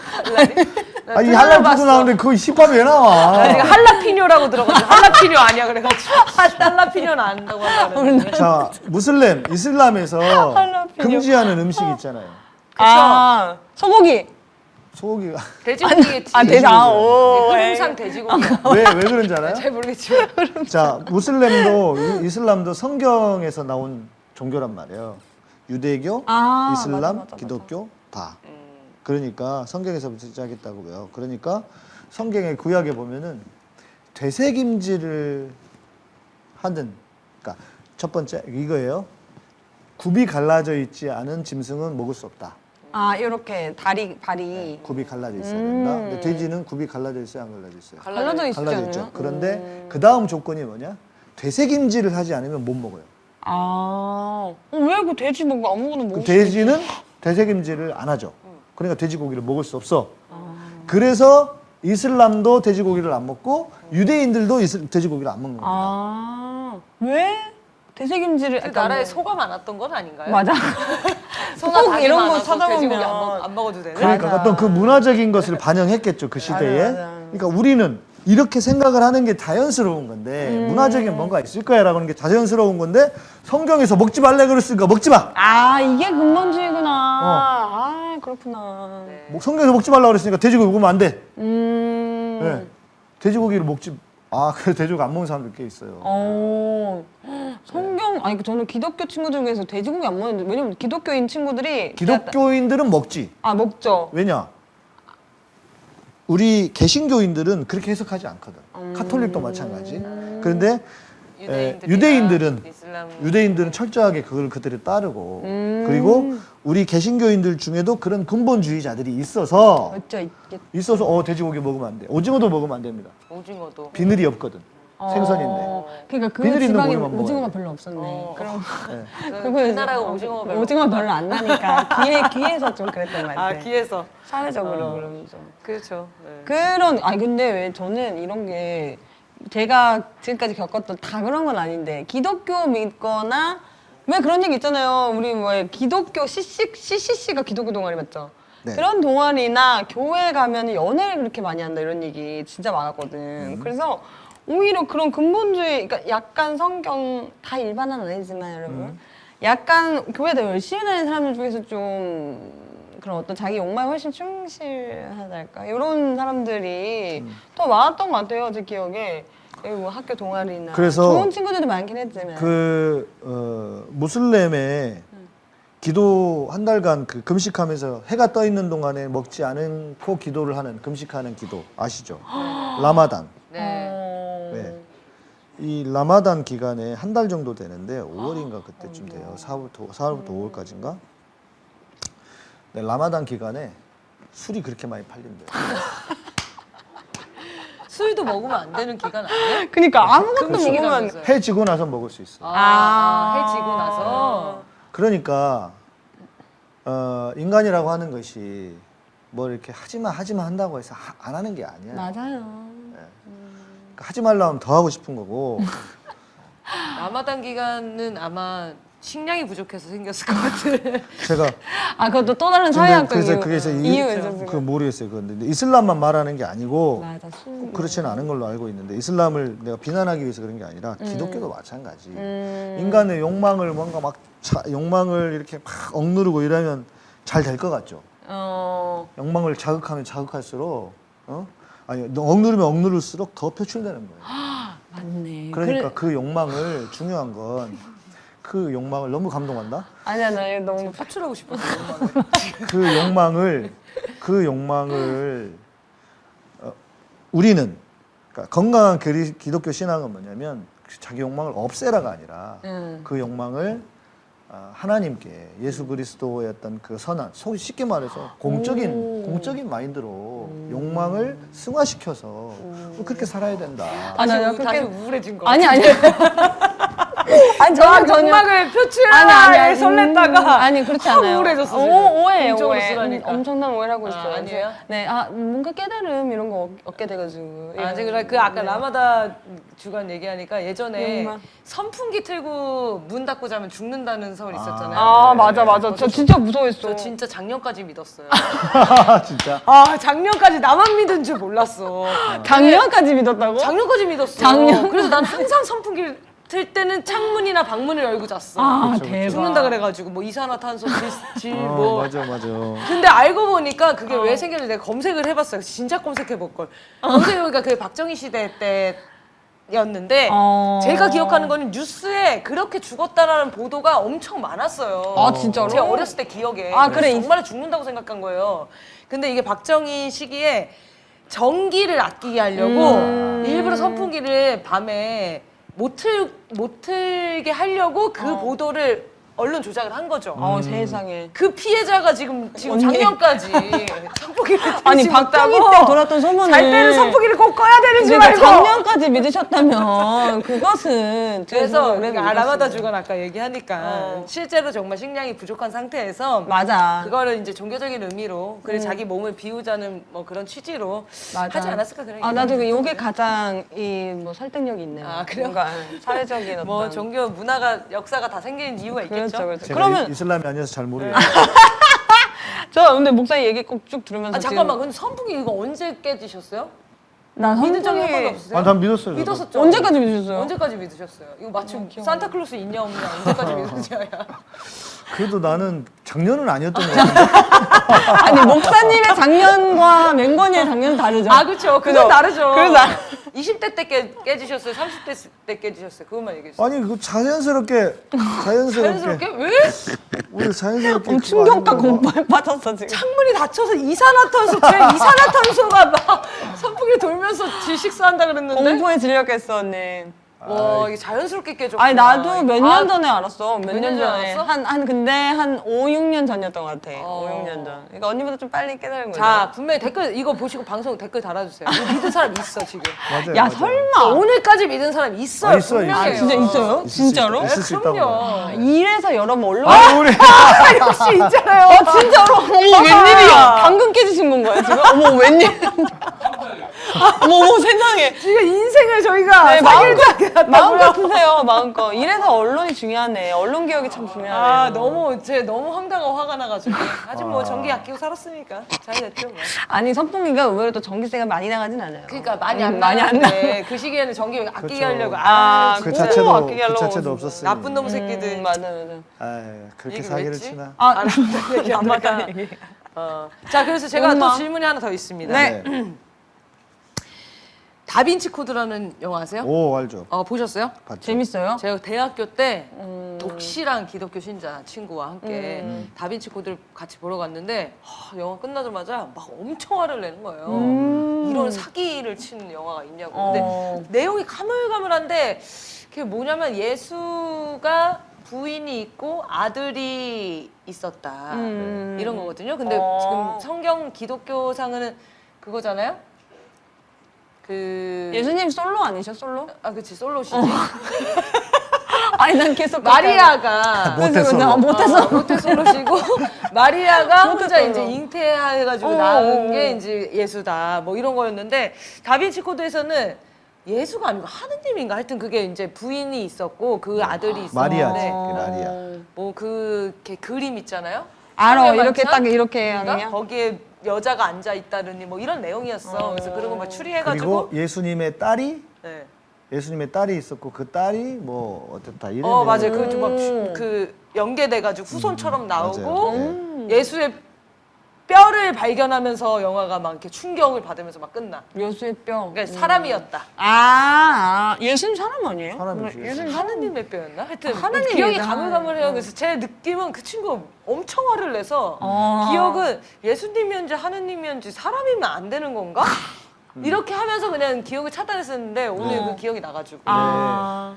들어봤어. 할랄 푸드 나오는데 그 힙합이 왜 나와? 나 지금 할라피뇨라고 들어가지고 할라피뇨 아니야 그래가지고 할라피뇨는 안다고 하려고 자 무슬림 이슬람에서 할라피뇨. 금지하는 음식 있잖아요. 아 소고기 소고기가 돼지고기에 아, 돼지- 아, 오, 흐름상 돼지고기 왜왜 그런지 알아요? 잘 모르겠지만 자 무슬림도 이- 이슬람도 성경에서 나온 종교란 말이에요. 유대교, 아, 이슬람, 맞아, 맞아, 맞아. 기독교 다. 그러니까 성경에서부터 시작했다고요. 그러니까 성경의 구약에 보면은 되새김질을 하는 그러니까 첫 번째 이거예요. 굽이 갈라져 있지 않은 짐승은 먹을 수 없다. 아 이렇게 다리 발이 굽이 갈라져 있어야 음. 된다. 근데 돼지는 굽이 갈라져 있어요, 안 갈라져 있어요? 갈라져 갈라져? 있죠. 그런데 그 다음 조건이 뭐냐? 되새김질을 하지 않으면 못 먹어요. 아왜 그 돼지 먹고 아무거나 그 먹을 수 돼지는 되새김질을 안 하죠. 그러니까 돼지고기를 먹을 수 없어. 그래서 이슬람도 돼지고기를 안 먹고 유대인들도 이슬, 돼지고기를 안 먹는 겁니다. 아왜 되새김질을 그 약간 나라에 뭐- 소가 많았던 건 아닌가요? 맞아 소나 이런 거 찾아보면- 안, 먹, 안 먹어도 되는 그러니까 맞아. 어떤 그 문화적인 것을 반영했겠죠 그 시대에. 맞아. 그러니까 우리는 이렇게 생각을 하는 게 자연스러운 건데 음. 문화적인 뭔가 있을 거야라고 하는 게 자연스러운 건데 성경에서 먹지 말래 그랬으니까 먹지 마. 아 이게 근본주의구나 어. 아 그렇구나 뭐 성경에서 먹지 말라 그랬으니까 돼지고기 먹으면 안 돼. 음 네. 돼지고기를 먹지. 아, 그래 돼지고기 안 먹는 사람들 꽤 있어요. 어 성경 아니 그 저는 기독교 친구들 중에서 돼지고기 안 먹는데 왜냐면 기독교인 친구들이 기독교인들은 먹지. 아 먹죠 왜냐? 우리 개신교인들은 그렇게 해석하지 않거든. 음. 카톨릭도 마찬가지. 그런데 예, 유대인들은 이슬람 유대인들은 철저하게 그걸 그들을 따르고 음. 그리고 우리 개신교인들 중에도 그런 근본주의자들이 있어서. 있어서 어 돼지고기 먹으면 안 돼. 오징어도 먹으면 안 됩니다. 오징어도 비늘이 없거든. 생선인데. 어, 그러니까 그 비늘 있는 지방에 오징어가 돼. 별로 없었네. 어. 그럼 예. 그 나라가 오징어가 별로 오징어 별로 안 나니까 귀에 귀에서 좀 그랬던 것 같아. 아 귀에서 사회적으로 어. 그럼 좀. 그렇죠 네. 그런 아니 근데 왜 저는 이런 게 제가 지금까지 겪었던 다 그런 건 아닌데 기독교 믿거나 왜 그런 얘기 있잖아요. 우리 뭐 기독교 CC, CCC가 기독교 동아리 맞죠? 네. 그런 동아리나 교회 가면 연애를 그렇게 많이 한다 이런 얘기 진짜 많았거든. 그래서 오히려 그런 근본주의, 그러니까 약간 성경 다 일반은 아니지만 여러분, 약간 교회 더 열심히 다니는 사람들 중에서 좀 그런 어떤 자기 욕망에 훨씬 충실하달까 이런 사람들이 더 많았던 것 같아요 제 기억에 뭐 학교 동아리나 그래서 좋은 친구들도 많긴 했지만 그 어, 무슬림의 기도 한 달간 그 금식하면서 해가 떠 있는 동안에 먹지 않고 기도를 하는 금식하는 기도 아시죠? 라마단. 네. 어... 네. 이 라마단 기간에 한 달 정도 되는데 5월인가 그때쯤 돼요. 4월부터 4월부터 5월까지인가? 네, 라마단 기간에 술이 그렇게 많이 팔린대요. 술도 먹으면 안 되는 기간 아니에요? 그러니까 아무것도 먹으면 금식이라면서요. 해 지고 나서 먹을 수 있어요. 아, 해지고 나서 그러니까 어, 인간이라고 하는 것이 뭐 이렇게 하지마 하지마 한다고 해서 하- 안 하는 게 아니야. 맞아요 그러니까 하지 말라면 더 하고 싶은 거고. 라마단 기간은 아마 식량이 부족해서 생겼을 것 같은. 제가 아 그것도 또 다른 사회학적 그래서 그게 제 이유가 이, 있었어요 그 모르겠어요. 그런데 이슬람만 말하는 게 아니고 맞아 꼭 그렇지는 않은 걸로 알고 있는데 이슬람을 내가 비난하기 위해서 그런 게 아니라 기독교도 마찬가지. 음. 인간의 욕망을 뭔가 막 차, 욕망을 이렇게 막 억누르고 이러면 잘 될 것 같죠. 어... 욕망을 자극하면 자극할수록 어? 아니 너 억누르면 억누를수록 더 표출되는 거예요. 맞네 그러니까 그 욕망을 중요한 건 그 욕망을 너무 감동한다. 아니야 나 이거 너무 파출하고 싶었어. 그 욕망을 그 욕망을 어, 우리는 그러니까 건강한 그리- 기독교 신앙은 뭐냐면 그 자기 욕망을 없애라가 아니라 음. 그 욕망을 아, 하나님께 예수 그리스도의 어떤 그 선한 속 쉽게 말해서 공적인 공적인 마인드로 욕망을 승화시켜서 그렇게 살아야 된다. 아, 나 다시, 그렇게- 우울해진 거. 아니 아니 아니 저는 전혀 욕망을 아니 표출하에 아니 설렜다가 그렇지 확 않아요. 우울해졌어, 오, 지금. 오해 공적으로 오해. 쓰라니까. 음, 엄청난 오해를 하고 아, 있어요. 아 니에요? 네, 아 뭔가 깨달음 이런 거 얻- 얻게 돼가지고. 아, 예. 제가 그 아까 네. 라마다 주간 얘기하니까 예전에 욕망. 선풍기 틀고 문 닫고 자면 죽는다는 설 있었잖아요. 아 맞아 맞아. 저 진짜 무서워했어. 저 진짜 작년까지 믿었어요. 진짜. 아 작년까지 나만 믿은 줄 몰랐어. 작년까지 믿었다고? 작년까지 믿었어. 작년? 그래서 난 항상 선풍기를 틀 때는 창문이나 방문을 열고 잤어. 아 그쵸, 대박. 죽는다 그래가지고 뭐 이산화탄소 어, 질뭐 맞아 맞아. 근데 알고 보니까 그게 왜 생겼는지 내가 검색을 해봤어요. 진짜 검색해 볼 걸. 검색해보니까 그게 박정희 시대 때 였는데 어. 제가 기억하는 거는 뉴스에 그렇게 죽었다라는 보도가 엄청 많았어요. 아, 진짜로? 제가 어렸을 때 기억에. 아, 그래. 정말 죽는다고 생각한 거예요. 근데 이게 박정희 시기에 전기를 아끼게 하려고 음. 일부러 선풍기를 밤에 못, 틀, 못 틀게 하려고 그 보도를 언론 조작을 한 거죠. 어 세상에. 그 피해자가 지금 지금 언니. 작년까지 선풍기를 아니 박정희 때 돌았던 소문을 잘 때는 선풍기를 꼭 꺼야 되는 줄 그러니까 알고 작년까지 믿으셨다면 그것은 그래서 그래 그러니까 아라마다 주간 아까 얘기하니까 어. 실제로 정말 식량이 부족한 상태에서 맞아. 그거를 이제 종교적인 의미로 그래 자기 몸을 비우자는 뭐 그런 취지로 맞아. 하지 않았을까 그런 아 나도. 요게 가장 이 뭐 설득력이 있네요. 아, 그래요? 뭔가 사회적인 어떤 뭐 종교 문화가 역사가 다 생기는 이유가 있겠죠. 그렇죠, 그렇죠. 제가 그러면 이- 이슬람이 아니어서 잘 모르겠어요. 저 근데 목사님 얘기 꼭 쭉 들으면서 아 잠깐만 근데 선풍기 이거 언제 깨지셨어요? 나 믿은 적이 한 번도 선풍기 없으세요? 아, 난 믿었어요. 믿었었죠. 언제까지 믿으셨어요? 언제까지 믿으셨어요? 이거 마침 안 산타클로스 있냐 없냐 언제까지 믿으셨어요? 그래도 나는 작년은 아니었던 것 같은데. 아니 목사님의 작년과 맹건이의 작년은 다르죠. 아 그렇죠. 그건? 다르죠. 그래서 나- 20대 때 깨, 깨지셨어요? 30대 때 깨지셨어요? 그것만 얘기해 주세요. 아니 그 자연스럽게 자연스럽게 자연스럽게 왜 우리 자연스럽게 어, 충격과. 공포에 빠졌어 지금. 창문이 닫혀서 이산화탄소 제 이산화탄소가 막 선풍기 돌면서 질식사한다 그랬는데 공포에 질렸겠어 언니. 와 이게 자연스럽게 깨졌구나. 아니 나도 몇년 아, 전에 알았어. 몇 년 전에 한 한 근데 한 5, 6년 전이었던 것 같아. 어. 5, 6년 전. 그러니까 언니보다 좀 빨리 깨달은 거죠. 자 분명히 댓글 이거 보시고 방송 댓글 달아주세요. 믿은 사람 있어 지금. 맞아요. 야 맞아요. 설마. 오늘까지 믿은 사람 있어요. 아, 있어요, 분명해요. 있어요. 진짜 있어요? 진짜로? 있을 수 있다고. 아, 이래서 여러 번 올라. 아, 우리 역시 있잖아요. 어 진짜로. 어머 웬일이야? 방금 깨지신 건가요 지금? 어머 웬일? 어머 어머 세상에. 지금 인생을 저희가 네, 마음껏 마음껏 드세요 마음껏. 이래서 언론이 중요하네. 언론 개혁이 참 중요하네. 아 너무 제 너무 황당하고 화가 나가지고 하지만 뭐 전기 아끼고 살았으니까 잘 됐죠 뭐. 아니 선풍기가 의외로 또 전기세가 많이 나가진 않아요. 그러니까 많이 음, 안 많이 안 나는데 그 시기에는 전기 아끼게 그렇죠. 하려고 아, 아, 그 진짜. 자체도 아끼게 그 하려고 자체도 그러고. 없었으니. 나쁜 놈 새끼들. 음, 맞아 맞아. 아유, 그렇게 얘기 왜 사기를? 치나? 아, 안 맞다. 어. 자 그래서 제가 엄마. 또 질문이 하나 더 있습니다. 네. 다빈치 코드라는 영화 아세요? 오 알죠. 어 보셨어요? 봤죠. 재밌어요? 제가 대학교 때 음. 독실한 기독교 신자 친구와 함께 음. 다빈치 코드를 같이 보러 갔는데 하, 영화 끝나자마자 막 엄청 화를 내는 거예요. 음. 이런 사기를 치는 영화가 있냐고. 어. 근데 내용이 가물가물한데 그게 뭐냐면 예수가 부인이 있고 아들이 있었다 음. 이런 거거든요. 근데 어. 지금 성경 기독교상은 그거잖아요. 그 예수님 솔로 아니셔 솔로? 아 그치 솔로시지. 아니 난 계속 마리아가 모태솔로. 아, 모태솔로. 어, 모태솔로시고 마리아가 혼자 모태솔로. 이제 잉태해가지고 어. 낳은 게 이제 예수다 뭐 이런 거였는데 다빈치 코드에서는 예수가 아니고 하느님인가 하여튼 그게 이제 부인이 있었고 그 아들이 마리아지. 있었는데 그 마리아. 뭐그 그림 있잖아요. 알아 이렇게? 딱 이렇게 하면 거기에 여자가 앉아 있다느니 뭐 이런 내용이었어. 그래서 그런 거막 추리해가지고 그리고 예수님의 딸이 네. 예수님의 딸이 있었고 그 딸이 뭐 어땠다 이런. 어 맞아요. 그막그 연계돼가지고 후손처럼 나오고 맞아요. 네. 예수의 뼈를 발견하면서 영화가 막 이렇게 충격을 받으면서 막 끝나. 예수의 뼈. 그러니까 사람이었다. 아, 아 예수님 사람 아니에요? 사람이지. 예수님 하느님의 뼈였나? 하여튼 하느님이죠. 기억이 가물가물해요. 그래서 제 느낌은 그 친구 엄청 화를 내서 어. 기억은 예수님이었는지 하느님이었는지 사람이면 안 되는 건가? 이렇게 하면서 그냥 기억을 차단했었는데 오늘 그 기억이 나가지고. 아.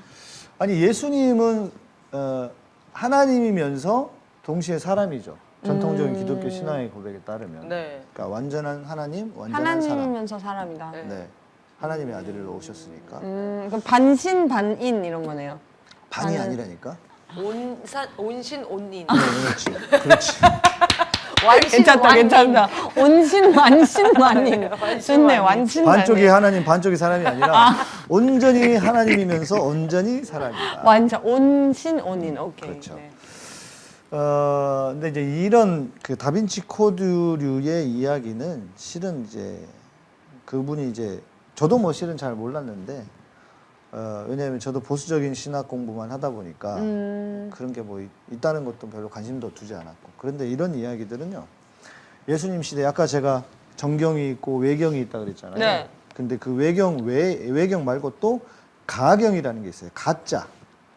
아니 예수님은 어, 하나님이면서 동시에 사람이죠. 전통적인 음. 기독교 신앙의 고백에 따르면. 네. 그러니까 완전한 하나님, 완전한 사람. 하나님이면서 사람이다. 네. 네. 하나님의 아들을 오셨으니까 음, 그럼 반신 반인 이런 거네요. 반이 나는- 아니라니까. 온산 온신 온인. 그렇지. 그렇지. 완신 괜찮다, 완인. 괜찮다. 온신 완신 완인. 좋네, 완신 반쪽이 완인. 하나님, 반쪽이 사람이 아니라 온전히 하나님이면서 온전히 사람이다. 완전 온신 온인. 오케이. 그렇죠. 네. 어, 근데 이제 이런 그 다빈치 코드류의 이야기는 실은 이제 그분이 이제 저도 뭐 실은 잘 몰랐는데 어, 왜냐하면 저도 보수적인 신학 공부만 하다 보니까 음. 그런 게 뭐 있다는 것도 별로 관심도 두지 않았고 그런데 이런 이야기들은요 예수님 시대 아까 제가 정경이 있고 외경이 있다 그랬잖아요. 네. 근데 그 외경 외 외경 말고 또 가경이라는 게 있어요. 가짜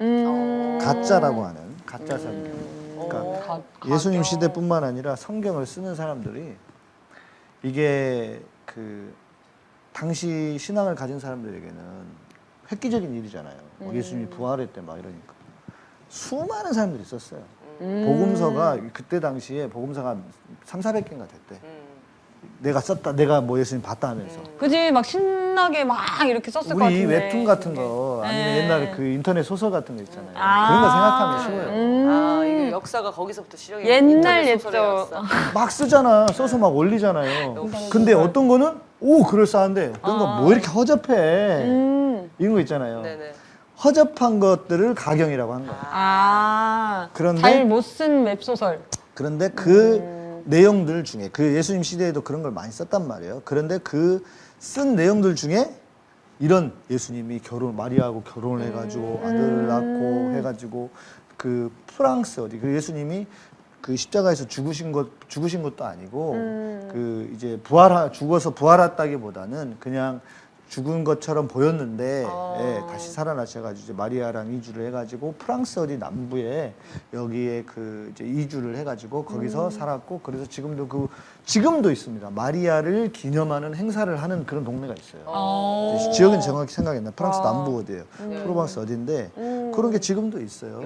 음. 가짜라고 하는 가짜 성경. 음. 그러니까 가- 예수님. 시대뿐만 아니라 성경을 쓰는 사람들이 이게 그 당시 신앙을 가진 사람들에게는 획기적인 일이잖아요. 뭐 예수님이 부활했대 막 이러니까 수많은 사람들이 있었어요. 음. 복음서가 그때 당시에 복음서가 3, 400개인가 됐대. 음. 내가 썼다, 내가 뭐 예수님 봤다 하면서. 그지 막 신나게 막 이렇게 썼을 것 우리 같은데. 웹툰 같은 거 아니면 네. 옛날에 그 인터넷 소설 같은 거 있잖아요. 아. 그런 거 생각하면 쉬워요. 음. 아 이게 역사가 거기서부터 시작이 옛날 소설에 옛적. 막 쓰잖아. 써서 막 올리잖아요. 근데 어떤 거는 오 그럴싸한데 어떤 건 뭐 이렇게 허접해 음. 이런 거 있잖아요. 네네. 허접한 것들을 가경이라고 한 거야. 아. 그런데- 잘 못 쓴 웹소설. 그런데 그 음. 내용들 중에 그 예수님 시대에도 그런 걸 많이 썼단 말이에요. 그런데 그 쓴 내용들 중에 이런 예수님이 결혼 마리아하고 결혼을 해가지고 아들을 낳고 해가지고 그 프랑스 어디 그 예수님이 그 십자가에서 죽으신 것 죽으신 것도 아니고 그 이제 부활하 죽어서 부활했다기보다는 그냥 죽은 것처럼 보였는데 어. 예, 다시 살아나셔가지고 이제 마리아랑 이주를 해가지고 프랑스 어디 남부에 여기에 그 이제 이주를 해가지고 거기서 음. 살았고 그래서 지금도 그 지금도 있습니다. 마리아를 기념하는 행사를 하는 그런 동네가 있어요. 어. 이제 지역은 정확히 생각이 안 나. 프랑스 아. 남부 어디예요? 프로방스 어딘데 음. 그런 게 지금도 있어요.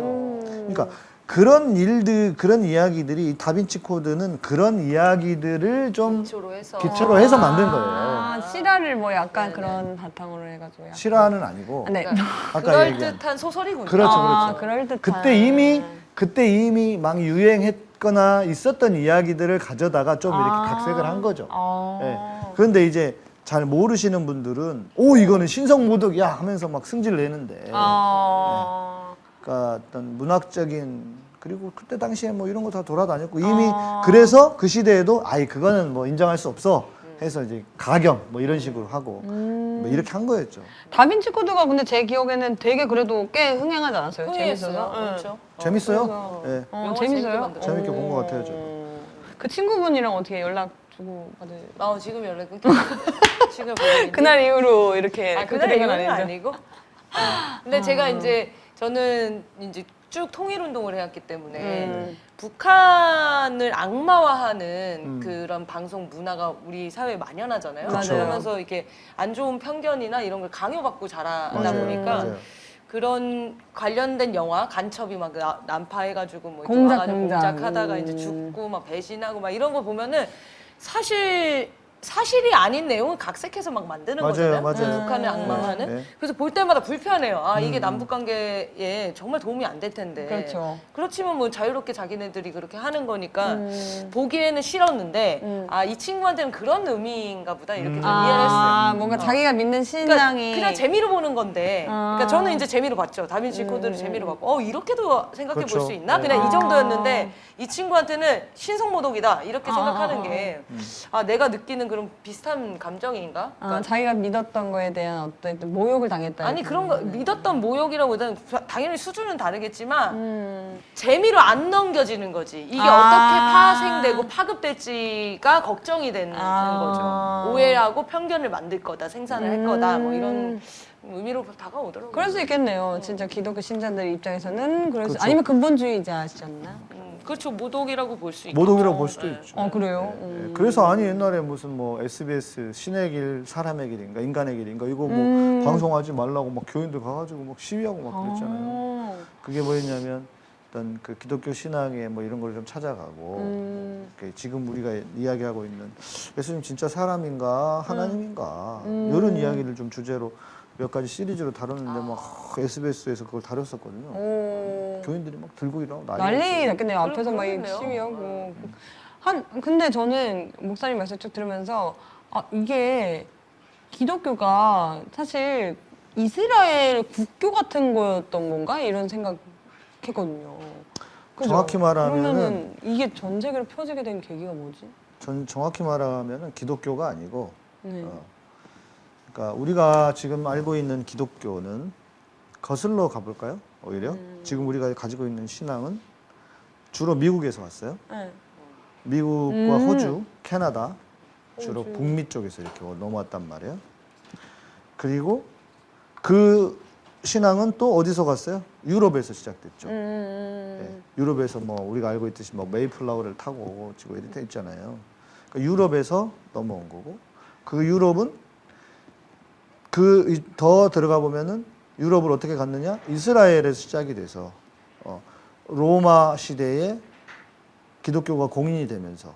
그러니까 그런 일들, 그런 이야기들이 이 다빈치 코드는 그런 이야기들을 좀 기초로 해서 기초로 해서 만든 거예요. 아, 실화를 뭐 약간 그런 바탕으로 해가지고. 약간. 실화는 아니고 아, 네. 아까 그럴 얘기한 듯한 소설이군요. 그렇죠, 아, 그렇죠. 그럴 듯한. 그때 이미 그때 이미 막 유행했거나 있었던 이야기들을 가져다가 좀 이렇게 아. 각색을 한 거죠. 아. 예. 그런데 이제 잘 모르시는 분들은 오 이거는 신성 모독이야 하면서 막 승질 내는데 아. 그러니까 어떤 문학적인 그리고 그때 당시에 뭐 이런 거 다 돌아다녔고 이미 아. 그래서 그 시대에도 아이 그거는 뭐 인정할 수 없어 해서 이제 가경 뭐 이런 식으로 하고 음. 뭐 이렇게 한 거였죠. 다빈치 코드가 근데 제 기억에는 되게 그래도 꽤 흥행하지 않았어요? 재밌어서. 응. 그렇죠. 재밌어요? 예. 어, 영화 재밌어요? 재밌게 만들었어요. 재밌게 본 것 같아요, 저도. 어. 그 친구분이랑 어떻게 연락 주고 받을? 나 지금 연락 끊겨. 지금 그날 이후로 이렇게 아, 그날 이후는? 아니고. 근데 제가 이제 저는 이제 쭉 통일 운동을 해왔기 때문에 음. 북한을 악마화하는 음. 그런 방송 문화가 우리 사회에 만연하잖아요. 그쵸. 그러면서 이렇게 안 좋은 편견이나 이런 걸 강요받고 자라다 맞아요. 보니까 맞아요. 그런 관련된 영화 간첩이 막 나- 난파해가지고 뭐 공작, 공작. 공작하다가 이제 음. 죽고 막 배신하고 막 이런 거 보면은 사실 사실이 아닌 내용을 각색해서 막 만드는 맞아요, 거잖아요. 맞아요. 북한을 악마화는. 네. 그래서 볼 때마다 불편해요. 아 이게 음. 남북 관계에 정말 도움이 안 될 텐데. 그렇죠. 그렇지만 뭐 자유롭게 자기네들이 그렇게 하는 거니까 음. 보기에는 싫었는데 음. 아이 친구한테는 그런 의미인가 보다 이렇게 음. 좀 이해를 했어요. 아, 뭔가 자기가 믿는 그러니까 신앙이 그냥 재미로 보는 건데. 아. 그러니까 저는 이제 재미로 봤죠. 다빈치 음. 코드를 재미로 봤고, 어 이렇게도 생각해 볼 그렇죠. 수 있나? 네. 그냥 아. 이 정도였는데 이 친구한테는 신성모독이다 이렇게 아. 생각하는 게 아 내가 느끼는 그런 비슷한 감정인가? 아, 그러니까 자기가 믿었던 거에 대한 어떤 모욕을 당했다. 아니 그런 거 믿었던 모욕이라고보다는 당연히 수준은 다르겠지만 음. 재미로 안 넘겨지는 거지. 이게 아. 어떻게 파생되고 파급될지가 걱정이 되는 아. 거죠. 오해하고 편견을 만들 거다, 생산을 할 거다, 뭐 이런 의미로 다가오더라고요. 그럴 수 있겠네요. 진짜 기독교 신자들 입장에서는 그럴 수 그렇죠. 아니면 근본주의자시잖나. 음, 그렇죠. 모독이라고 볼 수 있고. 모독이라고 볼 수도 네. 있죠. 어 그래요. 예, 음. 그래서 아니 옛날에 무슨 뭐 SBS 신의 길 사람의 길인가 인간의 길인가 이거 뭐 음. 방송하지 말라고 막 교인들 가가지고 막 시위하고 막 그랬잖아요. 어. 그게 뭐였냐면 어떤 그 기독교 신앙의 뭐 이런 걸 좀 찾아가고 음. 그 지금 우리가 이야기하고 있는 예수님 진짜 사람인가 하나님인가 음. 이런 이야기를 좀 주제로 몇 가지 시리즈로 다뤘는데 막 SBS에서 그걸 다뤘었거든요. 오. 교인들이 막 들고 일어나고 난리 난리. 났겠네요. 앞에서 막 그러겠네요. 시위하고. 한 근데 저는 목사님 말씀 쭉 들으면서 아 이게 기독교가 사실 이스라엘 국교 같은 거였던 건가 이런 생각했거든요. 그죠? 정확히 그러면은 이게 전 세계로 펴지게 된 계기가 뭐지? 전 정확히 말하면은 기독교가 아니고 네. 어, 그러니까 우리가 지금 알고 있는 기독교는 거슬러 가볼까요? 오히려 음. 지금 우리가 가지고 있는 신앙은 주로 미국에서 왔어요. 네. 미국과 음. 호주, 캐나다 주로 호주. 북미 쪽에서 이렇게 넘어왔단 말이에요. 그리고 그 신앙은 또 어디서 갔어요? 유럽에서 시작됐죠. 음. 예, 유럽에서 뭐 우리가 알고 있듯이 뭐 메이플라워를 타고 지금 이렇게 돼 있잖아요. 그러니까 유럽에서 넘어온 거고 그 유럽은 그 더 들어가 보면은 유럽을 어떻게 갔느냐? 이스라엘에서 시작이 돼서 어, 로마 시대에 기독교가 공인이 되면서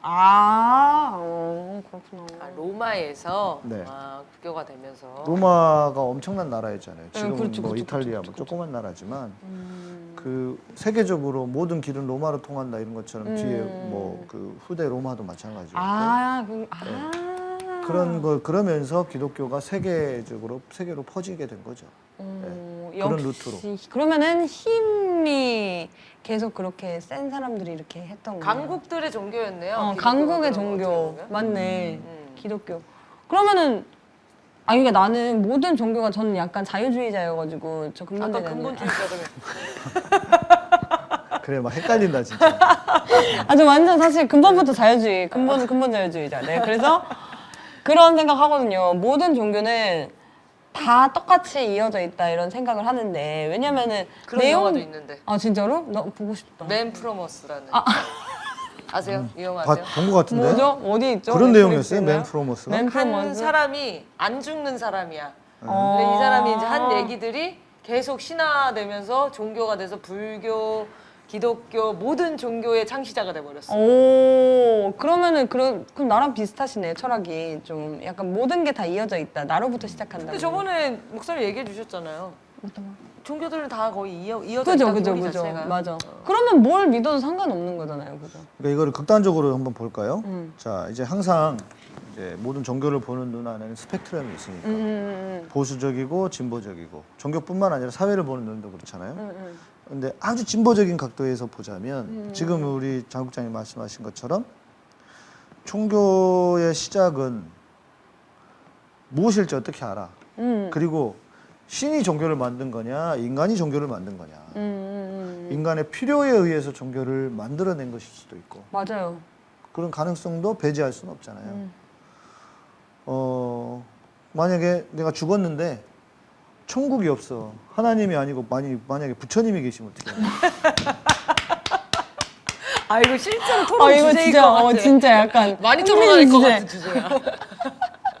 아, 어, 그렇구나. 아, 로마에서 네. 아, 국교가 되면서 로마가 엄청난 나라였잖아요. 지금은 그렇죠, 뭐 그렇죠, 이탈리아 그렇죠, 뭐 그렇죠. 조그만 나라지만 음. 그 세계적으로 모든 길은 로마로 통한다 이런 것처럼 뒤에 음. 뭐그 후대 로마도 마찬가지고 아, 그, 아. 그런 걸 그러면서 기독교가 세계적으로 세계로 퍼지게 된 거죠. 어, 네. 그런 역시. 루트로. 그러면은 힘이 계속 그렇게 센 사람들이 이렇게 했던 거예요. 강국들의 종교였네요. 어, 강국의 종교. 맞네. 음. 기독교. 그러면은 아 이게 나는 모든 종교가 저는 약간 자유주의자여가지고 저 아까 근본주의 근본주의자들 그래 막 헷갈린다 진짜. 아 저 완전 사실 근본부터 자유주의 근본 근본 자유주의자. 네 그래서 그런 생각하거든요. 모든 종교는 다 똑같이 이어져 있다 이런 생각을 하는데 왜냐면은 그런 영화도 있는데. 아 진짜로? 나 보고 싶다. Man from Earth라는. 아세요? 이 영화 봐- 아세요? 본것 같은데. 뭐죠? 어디 있죠? 그런 내용이었어요. Man from Earth가. Man from Earth. 사람이 안 죽는 사람이야. 어. 근데 이 사람이 이제 한 얘기들이 계속 신화되면서 종교가 돼서 불교, 기독교 모든 종교의 창시자가 돼버렸어. 오 그러면은 그런 그럼 나랑 비슷하시네 철학이 좀 약간 모든 게 다 이어져 있다 나로부터 시작한다. 근데 저번에 목사님 얘기해 주셨잖아요. 종교들은 다 거의 이어, 이어져 그죠 있다 그죠 그죠 자체가. 맞아. 그러면 뭘 믿어도 상관없는 거잖아요, 그죠? 그러니까 이거를 극단적으로 한번 볼까요? 음. 자, 이제 항상 이제 모든 종교를 보는 눈 안에는 스펙트럼이 있으니까 음, 보수적이고 진보적이고 종교뿐만 아니라 사회를 보는 눈도 그렇잖아요. 근데 아주 진보적인 각도에서 보자면 음. 지금 우리 장 국장님 말씀하신 것처럼 종교의 시작은 무엇일지 어떻게 알아? 음. 그리고 신이 종교를 만든 거냐, 인간이 종교를 만든 거냐. 음, 음, 음. 인간의 필요에 의해서 종교를 만들어낸 것일 수도 있고 맞아요. 그런 가능성도 배제할 수는 없잖아요. 음. 어 만약에 내가 죽었는데 천국이 없어 하나님이 아니고 만약 만약에 부처님이 계시면 어떻게 해? 아 이거 실제로 토론 아 이거 주제일 진짜 것 같아. 어 진짜 약간 많이 토론할 것. 같은 주제야.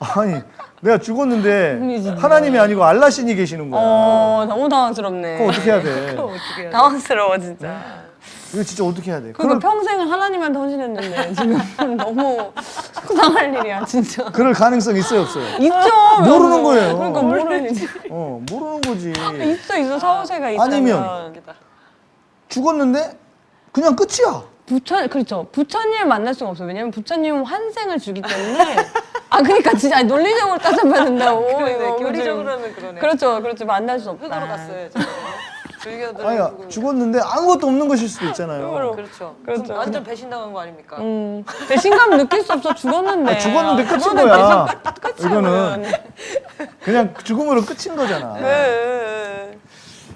아니 내가 죽었는데. 하나님이 아니고 알라신이 계시는 거야. 어 너무 당황스럽네. 그거 어떻게 해야 돼? 어떻게 해야 돼? 당황스러워 진짜. 이거 진짜 어떻게 해야 돼? 그러니까 그럴, 평생을 하나님한테 헌신했는데 지금 너무 속상할 일이야 진짜. 그럴 가능성 있어요 없어요? 있죠. 모르는 거예요. 그러니까 모르는 어 모르는 거지. 있어 있어 사후세가 있다면. 아니면 죽었는데 그냥 끝이야. 부처 그렇죠. 부처님을 만날 수가 없어요. 왜냐면 부처님은 환생을 주기 때문에. 아 그러니까 진짜 아니, 논리적으로 따져봐야 된다고. 그러네, 이거 교리적으로는 그러네. 그렇죠, 그렇죠. 만날 수 없다. 흙으로 갔어요. 불교들은 아니 흙으로. 죽었는데 아무것도 없는 것일 수도 있잖아요. 그렇죠. 그렇죠. 그럼 완전 배신당한 거 아닙니까? 음, 배신감 느낄 수 없어. 죽었는데. 아, 죽었는데 끝인 거야. 이거는 그냥 죽음으로 끝인 거잖아. 네.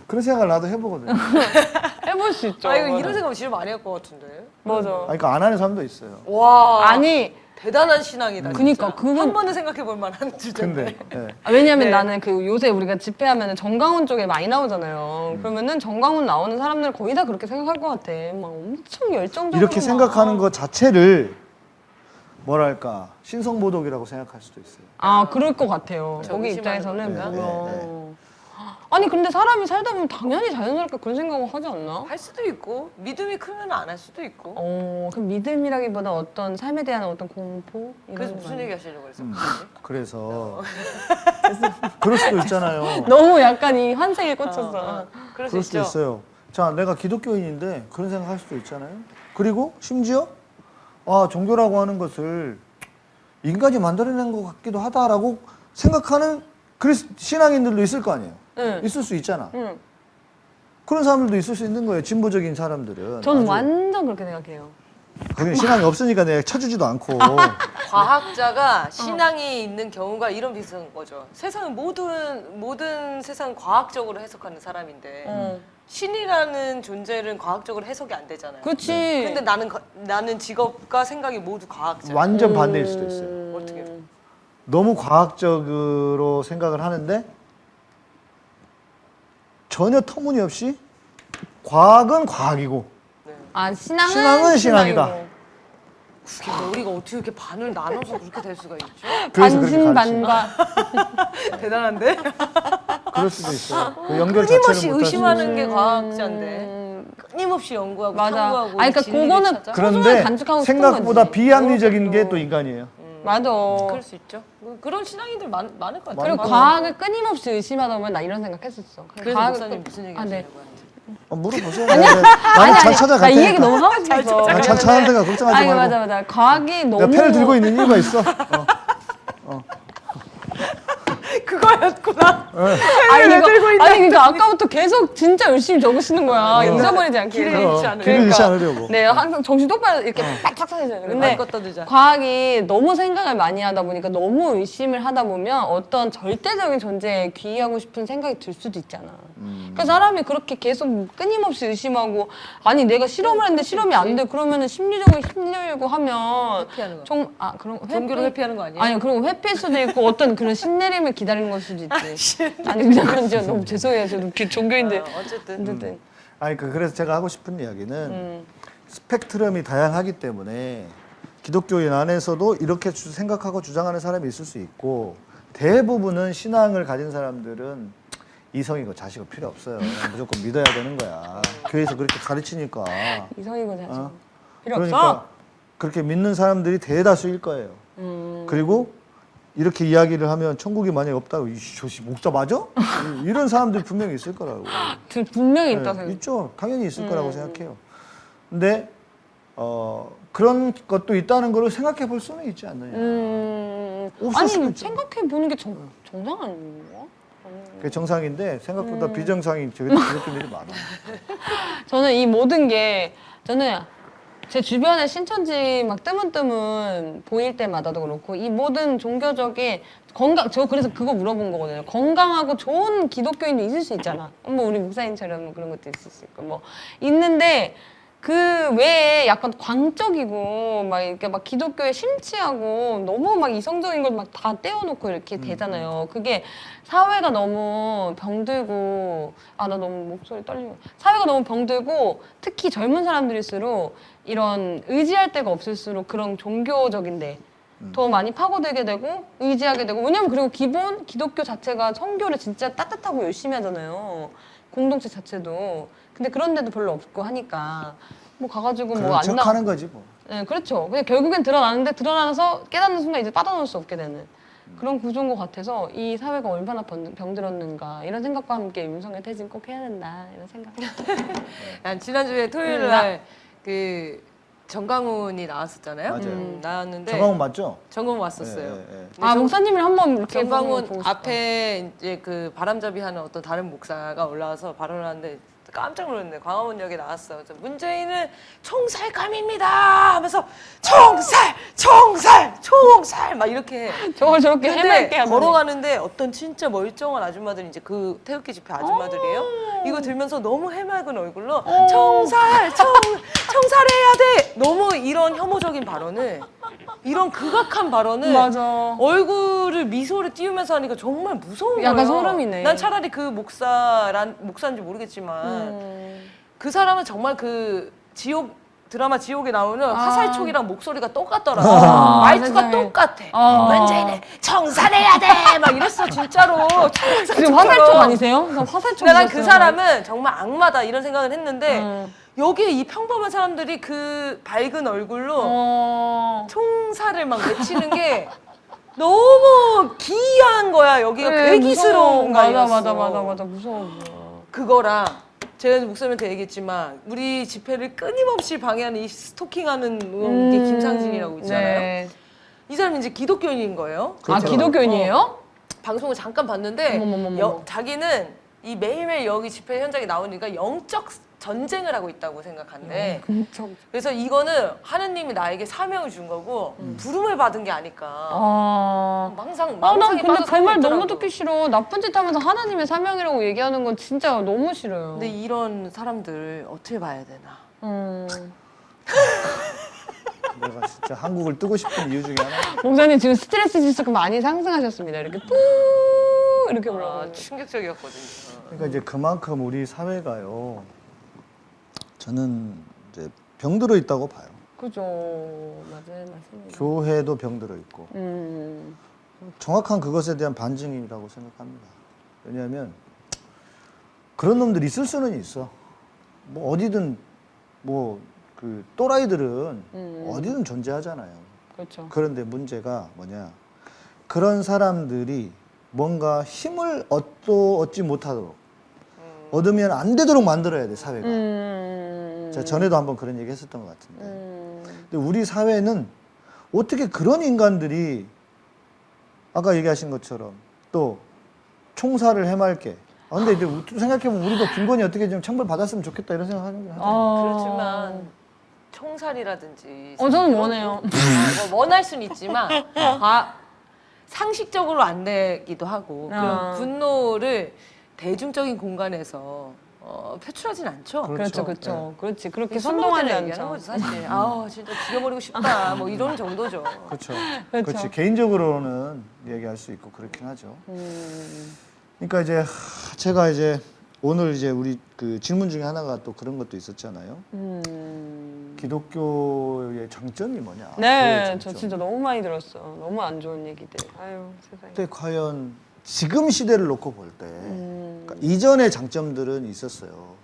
그런 생각을 나도 해보거든요. 해볼 수 있죠. 아 이거 맞아. 이런 생각 진짜 많이 할 것 같은데. 맞아. 아니, 그러니까 안 하는 사람도 있어요. 와. 아니, 대단한 신앙이다. 그니까, 진짜. 그건- 한 번은 생각해 볼 만한 주제인데. 근데 예. 아, 왜냐면 네. 나는 그 요새 우리가 집회하면 정강훈 쪽에 많이 나오잖아요. 그러면은 정강훈 나오는 사람들 거의 다 그렇게 생각할 것 같아. 막 엄청 열정적으로. 이렇게 막. 생각하는 것 자체를 뭐랄까 신성모독이라고 생각할 수도 있어요. 아, 그럴 것 같아요. 저 거기 의심하는 입장에서는 건가? 아니, 근데 사람이 살다 보면 당연히 자연스럽게 그런 생각을 하지 않나? 할 수도 있고 믿음이 크면 안 할 수도 있고. 어, 그럼 믿음이라기보다 어떤 삶에 대한 어떤 공포? 이런 그래서 거 무슨? 얘기 하시려고 그랬어? 음, 그래서 그럴 수도 있잖아요. 너무 약간 이 환생에 꽂혔어. 어, 그럴 수 그럴 수도 있죠. 있어요. 자, 내가 기독교인인데 그런 생각 할 수도 있잖아요. 그리고 심지어 아 종교라고 하는 것을 인간이 만들어낸 것 같기도 하다라고 생각하는 그리스 신앙인들도 있을 거 아니에요. 응. 있을 수 있잖아. 응. 그런 사람들도 있을 수 있는 거예요. 진보적인 사람들은. 저는 완전 그렇게 생각해요. 거기는 신앙이 없으니까 내가 쳐주지도 않고. 과학자가 신앙이 있는 경우가 이런 비슷한 거죠. 세상은 모든 모든 세상 과학적으로 해석하는 사람인데 어. 신이라는 존재는 과학적으로 해석이 안 되잖아요. 그렇지. 근데 나는 거- 나는 직업과 생각이 모두 과학자. 완전 반대일 수도 있어요. 음. 어떻게? 너무 과학적으로 생각을 하는데 전혀 터무니없이 과학은 과학이고 아 신앙은, 신앙은 신앙이다. 그게 머리가 어떻게 이렇게 반을 나눠서 그렇게 될 수가 있죠? 반신반과 대단한데? 그럴 수도 있어요. 그 연결 끊임없이 자체를 의심하는. 게 과학자인데 음, 끊임없이 연구하고 맞아. 탐구하고 아니, 그러니까 진리를 그거는 찾아? 그런데 간직하고 싶은 생각보다 거지. 비합리적인 게 또 인간이에요. 맞아. 그럴 수 있죠. 뭐 그런 신앙인들 많, 많을 것 같아요. 그리고 맞아. 과학을 끊임없이 의심하다 보면 나 이런 생각했었어. 그래서 과학을 목사님 끊- 무슨 얘기 아, 네. 어, 하시려고 하는지. 물어보세요. 나는 잘 찾아갈 나이 테니까. 얘기 너무 하고 싶어서. 아, 잘 찾아갈 테니까 걱정하지 아니 말고. 맞아 맞아. 과학이 너무 내가 펜을 들고 있는 이유가 있어. 어. 그거였구나. 아니, 이거, 아니 그러니까 아까부터 계속 진짜 열심히 적으시는 거야. 잊어버리지 않게. 길을 어, 잃지 않으려고. 길을 잃지 않으려고. 네, 항상 정신 똑바로 이렇게 딱딱. 근데 말 것도 늦어. 과학이 너무 생각을 많이 하다 보니까 너무 의심을 하다 보면 어떤 절대적인 존재에 귀의하고 싶은 생각이 들 수도 있잖아. 그러니까 사람이 그렇게 계속 끊임없이 의심하고 아니 내가 실험을 했는데 실험이 안 돼. 그러면은 심리적으로 힘들고 하면 회피하는 거. 정, 아 그런 거 종교로 회피? 회피하는 거 아니에요? 아니 그리고 회피일 수도 있고 어떤 그런 신내림을 기다리는 걸 수도 있지. 아니 그냥 그런 저 너무 죄송해요. 저도 그 종교인데 어, 어쨌든. 어쨌든 아니 그 그래서 제가 하고 싶은 이야기는 음. 스펙트럼이 다양하기 때문에 기독교인 안에서도 이렇게 주- 생각하고 주장하는 사람이 있을 수 있고 대부분은 신앙을 가진 사람들은 이성이고 자식이 필요 없어요. 무조건 믿어야 되는 거야. 교회에서 그렇게 가르치니까. 이성이고 자식 어? 필요 그러니까 없어. 그렇게 믿는 사람들이 대다수일 거예요. 음. 그리고 이렇게 이야기를 하면 천국이 만약에 없다고 이 저씨 목자 맞아? 이런 사람들이 분명히 있을 거라고. 저 분명히 있다 네, 생각. 있죠. 당연히 있을 음. 거라고 생각해요. 근데 어, 그런 것도 있다는 걸 생각해 볼 수는 있지 않느냐. 음. 아니. 생각해 보는 게 정, 정상 아닌가? 그게 정상인데 생각보다 음. 비정상인 저기 기독교인들이 많아. 저는 이 모든 게 저는 제 주변에 신천지 막 뜨문뜨문 보일 때마다도 그렇고 이 모든 종교적인 건강 저 그래서 그거 물어본 거거든요. 건강하고 좋은 기독교인도 있을 수 있잖아. 뭐 우리 목사님처럼 뭐 그런 것도 있을 수 있고 뭐 있는데 그 외에 약간 광적이고 막 이렇게 막 기독교에 심취하고 너무 막 이성적인 걸 막 다 떼어놓고 이렇게 되잖아요. 그게 사회가 너무 병들고 아 나 너무 목소리 떨리고. 사회가 너무 병들고 특히 젊은 사람들일수록 이런 의지할 데가 없을수록 그런 종교적인데 더 많이 파고들게 되고 의지하게 되고. 왜냐면 그리고 기본 기독교 자체가 성교를 진짜 따뜻하고 열심히 하잖아요. 공동체 자체도 근데 그런 데도 별로 없고 하니까 뭐 가가지고 뭐안척 나. 하는 거지 뭐. 네, 그렇죠. 근데 결국엔 드러나는데 드러나서 깨닫는 순간 이제 빠져나올 수 없게 되는 그런 구조인 것 같아서 이 사회가 얼마나 병- 병들었는가 이런 생각과 함께 윤석열 퇴진 꼭 해야 된다 이런 생각. 난 지난주에 토요일 음, 날그 정강훈이 나왔었잖아요. 맞아요. 음, 나왔는데 정강훈 맞죠? 정강훈 왔었어요. 예, 예, 예. 아 정- 목사님을 한번 이렇게 정강훈. 앞에 이제 그 바람잡이 하는 어떤 다른 목사가 올라와서 발언을 하는데 깜짝 놀랐네. 광화문역에 나왔어. 그래서 문재인은 총살감입니다 하면서 총살, 총살, 총살 막 이렇게 저걸 저렇게 해맑게 하더니. 걸어가는데 어떤 진짜 멀쩡한 아줌마들이 이제 그 태극기 집회 아줌마들이에요. 어. 이거 들면서 너무 해맑은 얼굴로 청살, 청, 청살해야 돼. 너무 이런 혐오적인 발언을 이런 극악한 발언을 맞아. 얼굴을 미소를 띄우면서 하니까 정말 무서운 약간 거예요. 소름이네. 난 차라리 그 목사란 목사인지 모르겠지만 음. 그 사람은 정말 그 지옥 드라마 지옥에 나오는 아. 화살촉이랑 목소리가 똑같더라고. 아, 말투가. 똑같아. 아. 문재인은 청산해야 돼. 막 이랬어 진짜로. 지금 화살촉 아니세요? 난 화살촉. 근데 난그 사람은 정말 악마다 이런 생각을 했는데 음. 여기에 이 평범한 사람들이 그 밝은 얼굴로 어. 총살을 막 외치는 게 너무 기이한 거야. 여기가 그래, 괴기스러운. 거야. 맞아 맞아 맞아 맞아 무서워. 그거랑 제가 목사님한테 얘기했지만 우리 집회를 끊임없이 방해하는 이 스토킹하는 게 김상진이라고 있잖아요. 네. 이 사람이 이제 기독교인인 거예요. 아 그렇죠. 기독교인이에요? 방송을 잠깐 봤는데. 여- 자기는 이 매일매일 여기 집회 현장에 나오니까 영적 전쟁을 하고 있다고 생각한대. 엄청. 그래서 이거는 하느님이 나에게 사명을 준 거고 부름을 받은 게 아닐까. 아. 항상 아, 난 망상에 근데 빠져 그 살고 말 너무. 듣기 싫어. 나쁜 짓 하면서 하나님의 사명이라고 얘기하는 건 진짜 너무 싫어요. 근데 이런 사람들 어떻게 봐야 되나? 음. 내가 진짜 한국을 뜨고 싶은 이유 중에 하나. 목사님 지금 스트레스 지수가 많이 상승하셨습니다. 이렇게 뿌 이렇게 아, 올라가고. 충격적이었거든요. 그러니까 이제 그만큼 우리 사회가요. 저는 이제 병들어 있다고 봐요. 그죠. 맞아요, 맞습니다. 교회도 병들어 있고 음. 정확한 그것에 대한 반증이라고 생각합니다. 왜냐하면 그런 놈들이 있을 수는 있어. 뭐 어디든 뭐 그 또라이들은 음. 어디든 존재하잖아요. 그렇죠. 그런데 문제가 뭐냐? 그런 사람들이 뭔가 힘을 얻도 얻지 못하도록 얻으면 안 되도록 만들어야 돼 사회가. 음. 제가 전에도 한번 그런 얘기 했었던 것 같은데. 음. 근데 우리 사회는 어떻게 그런 인간들이 아까 얘기하신 것처럼 또 총살을 해맑게. 아, 근데 이제 우- 생각해보면 우리도 김건희 어떻게 좀 처벌 받았으면 좋겠다 이런 생각하는 거 어. 그렇지만 총살이라든지 어, 저는 원해요. 거- 아, 뭐 원할 수는 있지만 과- 상식적으로 안 되기도 하고 아. 그런 분노를 대중적인 공간에서 어, 표출하진 않죠. 그렇죠, 그렇죠. 그렇죠. 그렇지. 그렇게 선동하지 않죠. 거죠 사실. 아 진짜 죽여버리고 싶다. 뭐 이런 정도죠. 그렇죠. 그렇죠. 그렇지. 개인적으로는 얘기할 수 있고 그렇긴 하죠. 음. 그러니까 이제 하, 제가 이제 오늘 이제 우리 그 질문 중에 하나가 또 그런 것도 있었잖아요. 음. 기독교의 장점이 뭐냐? 네, 장점. 저 진짜 너무 많이 들었어요. 너무 안 좋은 얘기들. 아유, 세상에. 근데 과연 지금 시대를 놓고 볼때 음. 그러니까 이전의 장점들은 있었어요.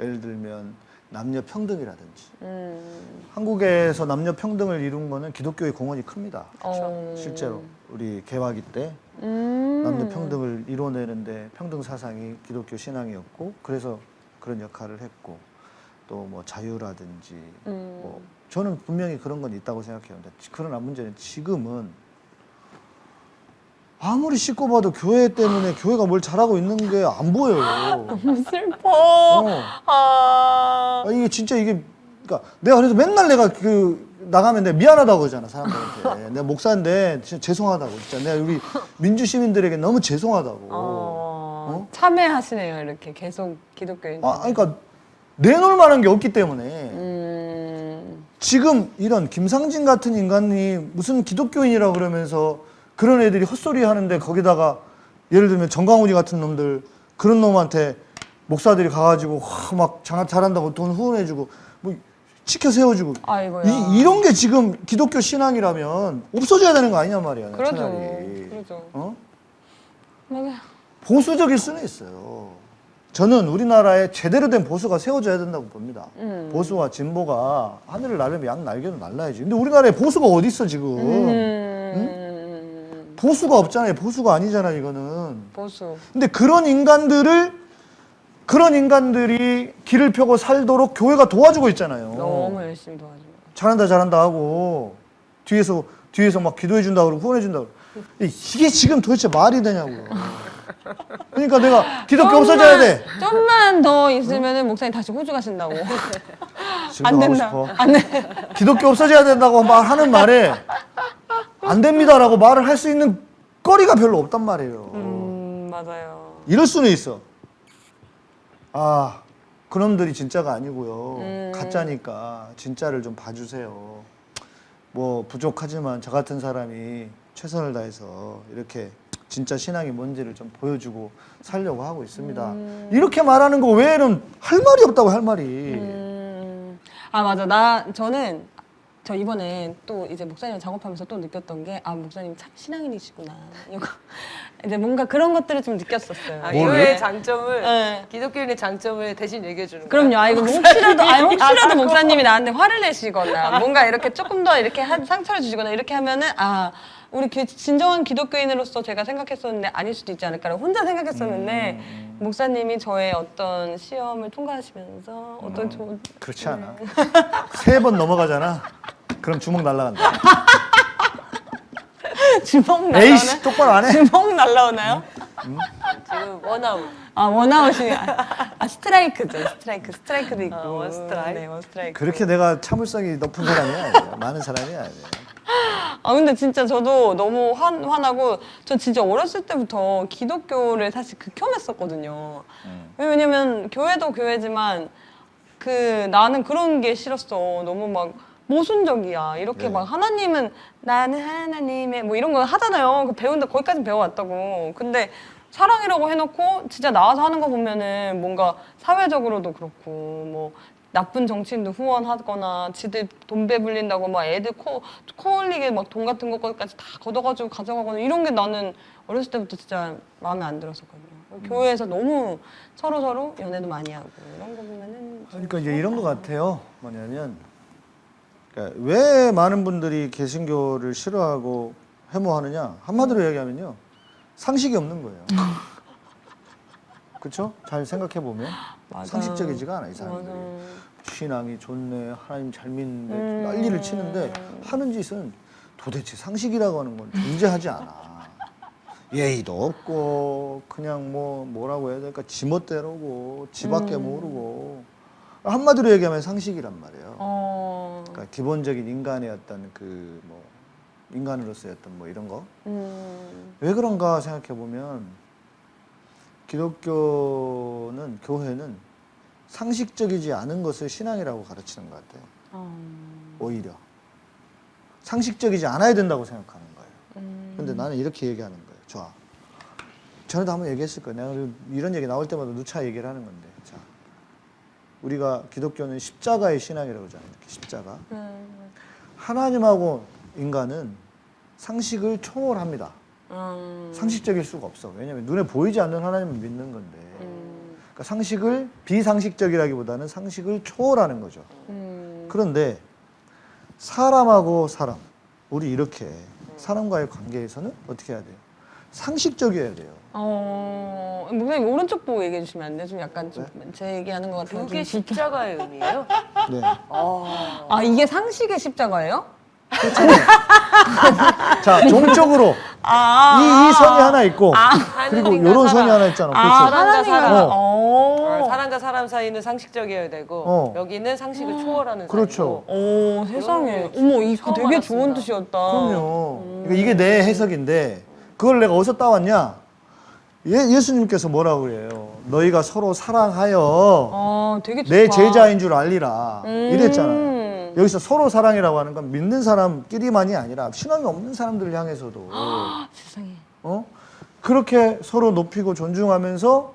예를 들면 남녀 평등이라든지 음. 한국에서 남녀 평등을 이룬 거는 기독교의 공헌이 큽니다. 어. 실제로 우리 개화기 때 음. 남녀 평등을 이뤄내는데 평등 사상이 기독교 신앙이었고 그래서 그런 역할을 했고 또 뭐 자유라든지 음. 뭐 저는 분명히 그런 건 있다고 생각해요. 근데 그러나 문제는 지금은 아무리 씻고 봐도 교회 때문에 교회가 뭘 잘하고 있는 게 안 보여요. 슬퍼. 어. 아. 아, 이게 진짜 이게 그러니까 내가 그래서 맨날 내가 그 나가면 내가 미안하다고 그러잖아 사람들한테 내가 목사인데 진짜 죄송하다고 진짜 내가 우리 민주 시민들에게 너무 죄송하다고 어. 참회하시네요, 이렇게 계속 기독교인. 아 그러니까 내놓을 만한 게 없기 때문에 음. 지금 이런 김상진 같은 인간이 무슨 기독교인이라 그러면서 그런 애들이 헛소리 하는데 거기다가 예를 들면 정강훈이 같은 놈들 그런 놈한테 목사들이 가가지고 와, 막 장학 잘한다고 돈 후원해주고 뭐 치켜 세워주고 아이고야. 이, 이런 게 지금 기독교 신앙이라면 없어져야 되는 거 아니냐 말이야 그러죠. 차라리 그러죠. 어? 맞아요. 보수적일 수는 있어요. 저는 우리나라에 제대로 된 보수가 세워져야 된다고 봅니다. 음. 보수와 진보가 하늘을 나르면 양 날개도 날라야지. 근데 우리나라에 보수가 어디 있어 지금? 음. 보수가 없잖아요. 보수가 아니잖아 이거는. 보수. 근데 그런 인간들을 그런 인간들이 길을 펴고 살도록 교회가 도와주고 있잖아요. 너무 열심히 도와줘요. 잘한다 잘한다 하고 뒤에서 뒤에서 막 기도해 준다 그러고 후원해 준다 그러고 이게 지금 도대체 말이 되냐고요. 그러니까 내가 기독교 없어져야 돼. 좀만 더 있으면 은 목사님 다시 호주 가신다고. 안 된다. 싶어. 안 돼. 기독교 없어져야 된다고 말하는 말에 안 됩니다라고 말을 할 수 있는 거리가 별로 없단 말이에요. 음, 맞아요. 이럴 수는 있어. 아, 그놈들이 진짜가 아니고요. 음. 가짜니까 진짜를 좀 봐주세요. 뭐 부족하지만 저 같은 사람이 최선을 다해서 이렇게 진짜 신앙이 뭔지를 좀 보여주고 살려고 하고 있습니다. 음. 이렇게 말하는 거 외에는 할 말이 없다고 할 말이. 음. 아 맞아. 나 저는 저 이번에 또 이제 목사님 작업하면서 또 느꼈던 게 아 목사님 참 신앙인이시구나. 이거 이제 뭔가 그런 것들을 좀 느꼈었어요. 아? 교회의 장점을 네. 기독교인의 장점을 대신 얘기해 주는 거야. 그럼요. 아, 이거 뭐 혹시라도, 아, 혹시라도 목사님이 나한테 화를 내시거나, 뭔가 이렇게 조금 더 이렇게 한, 상처를 주시거나, 이렇게 하면은, 아, 우리 기- 진정한 기독교인으로서 제가 생각했었는데 아닐 수도 있지 않을까라고 혼자 생각했었는데, 목사님이 저의 어떤 시험을 통과하시면서 어떤 좋은, 그렇지 않아. 세 번 넘어가잖아. 그럼 주먹 날라간다. 주먹 에이씨, 날라오나요? 똑바로 안 해? 주먹 날라오나요? 지금 원아웃. 아, 원아웃이, 아, 아, 스트라이크죠. 스트라이크. 스트라이크도 있고. 아, 원스트라이크? 네, 원스트라이크. 그렇게 내가 참을성이 높은 사람이 아니에요. 많은 사람이 아니에요. 아 근데 진짜 저도 너무 환, 화나고 전 진짜 어렸을 때부터 기독교를 사실 극혐했었거든요. 왜냐면 교회도 교회지만 그 나는 그런 게 싫었어. 너무 막 모순적이야. 이렇게 네. 막 하나님은 나는 하나님의 뭐 이런 거 하잖아요. 그 배운다 거기까지 배워왔다고. 근데 사랑이라고 해놓고 진짜 나와서 하는 거 보면은 뭔가 사회적으로도 그렇고 뭐 나쁜 정치인도 후원하거나 지들 돈 배불린다고 막 애들 코, 코 흘리게 막 돈 같은 것까지 다 걷어가지고 가져가거나 이런 게 나는 어렸을 때부터 진짜 마음에 안 들었었거든요. 교회에서 너무 서로 서로 연애도 많이 하고 이런 거 보면은 좀 그러니까 이제 이런 것 같아요. 뭐냐면 그러니까 왜 많은 분들이 개신교를 싫어하고 혐오하느냐 한마디로 얘기하면요 상식이 없는 거예요. 그렇죠? 잘 생각해 보면 맞아. 상식적이지가 않아 이 사람들이. 신앙이 좋네, 하나님 잘 믿네, 음. 난리를 치는데 하는 짓은 도대체 상식이라고 하는 건 존재하지 않아. 예의도 없고 그냥 뭐 뭐라고 해야 될까 지멋대로고 지밖에 음. 모르고 한마디로 얘기하면 상식이란 말이에요. 어. 그러니까 기본적인 인간의 어떤 그 뭐 인간으로서의 어떤 뭐 이런 거왜 음. 그런가 생각해 보면 기독교는 교회는 상식적이지 않은 것을 신앙이라고 가르치는 것 같아요. 어. 오히려 상식적이지 않아야 된다고 생각하는 거예요. 음. 근데 나는 이렇게 얘기하는 거예요. 좋아. 전에도 한번 얘기했을 거예요. 내가 이런 얘기 나올 때마다 누차 얘기를 하는 건데. 자, 우리가 기독교는 십자가의 신앙이라고 하잖아요. 이렇게 십자가. 음. 하나님하고 인간은 상식을 초월합니다. 음. 상식적일 수가 없어. 왜냐하면 눈에 보이지 않는 하나님을 믿는 건데. 음. 그러니까 상식을 비상식적이라기보다는 상식을 초월하는 거죠. 음. 그런데 사람하고 사람, 우리 이렇게 사람과의 관계에서는 어떻게 해야 돼요? 상식적이어야 돼요. 어, 목사님 오른쪽 보고 얘기해 주시면 안 돼요? 좀 약간 좀 제 얘기하는 것 같아요. 그게 십자가의 의미예요? 네. 아. 아 이게 상식의 십자가예요? 자, 종적으로 아, 이, 이 선이 하나 있고 그리고 하늘인가 이런 선이. 하나 있잖아. 아, 그렇죠? 사람과 사람. 어. 사람과 사람 사이는 상식적이어야 되고 어. 여기는 상식을 초월하는 그렇죠. 사이고. 오 세상에 어머 이거 되게 좋은 알았습니다. 뜻이었다. 그럼요. 그러니까 이게 내 해석인데 그걸 내가 어디서 따왔냐? 예, 예수님께서 뭐라고 그래요? 너희가 서로 사랑하여 아. 내 제자인 줄 알리라. 음. 이랬잖아요. 여기서 서로 사랑이라고 하는 건 믿는 사람끼리만이 아니라 신앙이 없는 사람들을 향해서도 세상에. 어? 그렇게 서로 높이고 존중하면서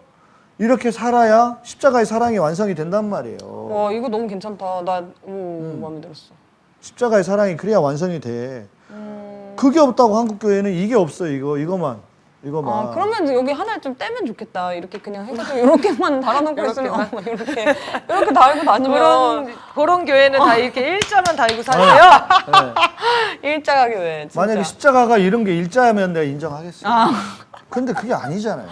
이렇게 살아야 십자가의 사랑이 완성이 된단 말이에요. 와 이거 너무 괜찮다. 나 오, 음. 마음에 들었어. 십자가의 사랑이 그래야 완성이 돼. 음. 그게 없다고 한국 교회는 이게 없어 이거 이거만 이거만. 아 그러면 여기 하나를 좀 떼면 좋겠다. 이렇게 그냥 해가지고 이렇게만 달아놓고 있으면 어, 이렇게 이렇게 달고 다니면 그런 그런 교회는 다 이렇게 일자만 달고 사세요. 네. 일자가 교회. 진짜. 만약에 십자가가 이런 게 일자면 내가 인정하겠어요. 아. 근데 그게 아니잖아요.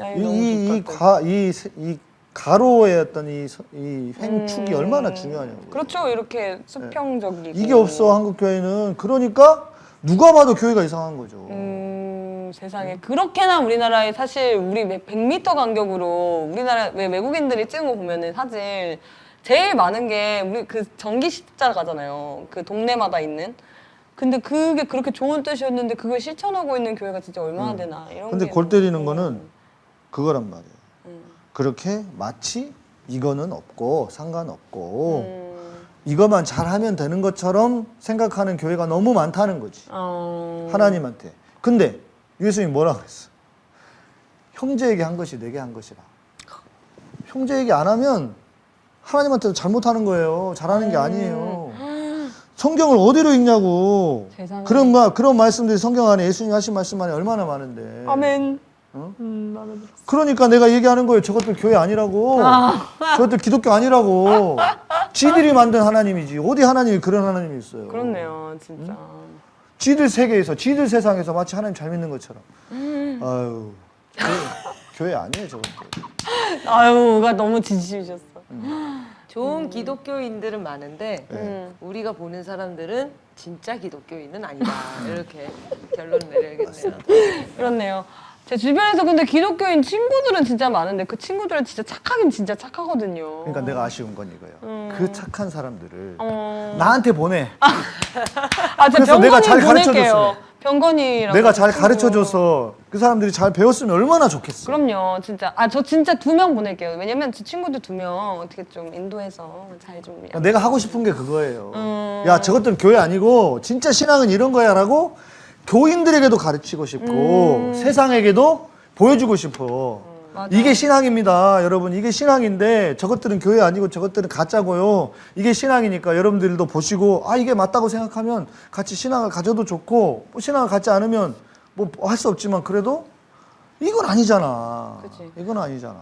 야, 이거 너무 이, 이, 좋다, 과, 이, 세- 이 가로의 어떤 이, 서- 이 횡축이 음. 얼마나 중요하냐고. 그렇죠. 이렇게 수평적이고. 이게 없어 한국 교회는 그러니까 누가 봐도 교회가 이상한 거죠. 음, 세상에 그렇게나 우리나라에 사실 우리 100m 간격으로 우리나라 왜 외국인들이 찍은 거 보면은 사실 제일 많은 게 우리 그 전기 십자가잖아요. 그 동네마다 있는. 근데 그게 그렇게 좋은 뜻이었는데 그걸 실천하고 있는 교회가 진짜 얼마나 되나 이런. 음. 근데 게골 때리는 거는 그거란 말이에요. 음. 그렇게 마치 이거는 없고 상관없고 음, 이것만 잘하면 되는 것처럼 생각하는 교회가 너무 많다는 거지. 어... 하나님한테. 근데 예수님이 뭐라 그랬어? 형제에게 한 것이 내게 한 것이라. 형제에게 안 하면 하나님한테도 잘못하는 거예요. 잘하는 게 아니에요. 성경을 어디로 읽냐고. 세상에. 그런 말, 그런 말씀들이 성경 안에 예수님 하신 말씀 안에 얼마나 많은데. 아멘. 어? 음. 그러니까 내가 얘기하는 거예요. 저것들 교회 아니라고. 아. 저것들 기독교 아니라고. 지들이 만든 하나님이지. 어디 하나님이 그런 하나님이 있어요. 그렇네요, 진짜. 지들 세계에서, 지들 세상에서 마치 하나님 잘 믿는 것처럼. 음. 아유, 교회, 교회 아니에요, 저것들. 아유가 너무 진심이셨어. 좋은 기독교인들은 많은데 음. 우리가 보는 사람들은 진짜 기독교인은 아니다. 이렇게 결론 내려야겠네요. 그렇네요. 제 주변에서 근데 기독교인 친구들은 진짜 많은데 그 친구들은 진짜 착하긴 진짜 착하거든요. 그러니까 내가 아쉬운 건 이거예요. 음. 그 착한 사람들을 어... 나한테 보내. 아, 제 그래서 내가 잘 병건이 가르쳐줬어요. 보낼게요. 병건이랑 내가 잘. 가르쳐줘서 그 사람들이 잘 배웠으면 얼마나 좋겠어. 그럼요, 진짜. 아, 저 진짜 두 명 보낼게요. 왜냐면 제 친구들 두 명 어떻게 좀 인도해서 잘 좀. 내가 하고 싶은 게 그거예요. 음. 야, 저것들은 교회 아니고 진짜 신앙은 이런 거야 라고 교인들에게도 가르치고 싶고 음. 세상에게도 보여주고 싶어. 맞아. 이게 신앙입니다, 여러분. 이게 신앙인데 저것들은 교회 아니고 저것들은 가짜고요. 이게 신앙이니까 여러분들도 보시고 아 이게 맞다고 생각하면 같이 신앙을 가져도 좋고 뭐 신앙을 갖지 않으면 뭐 할 수 없지만 그래도 이건 아니잖아. 그치. 이건 아니잖아.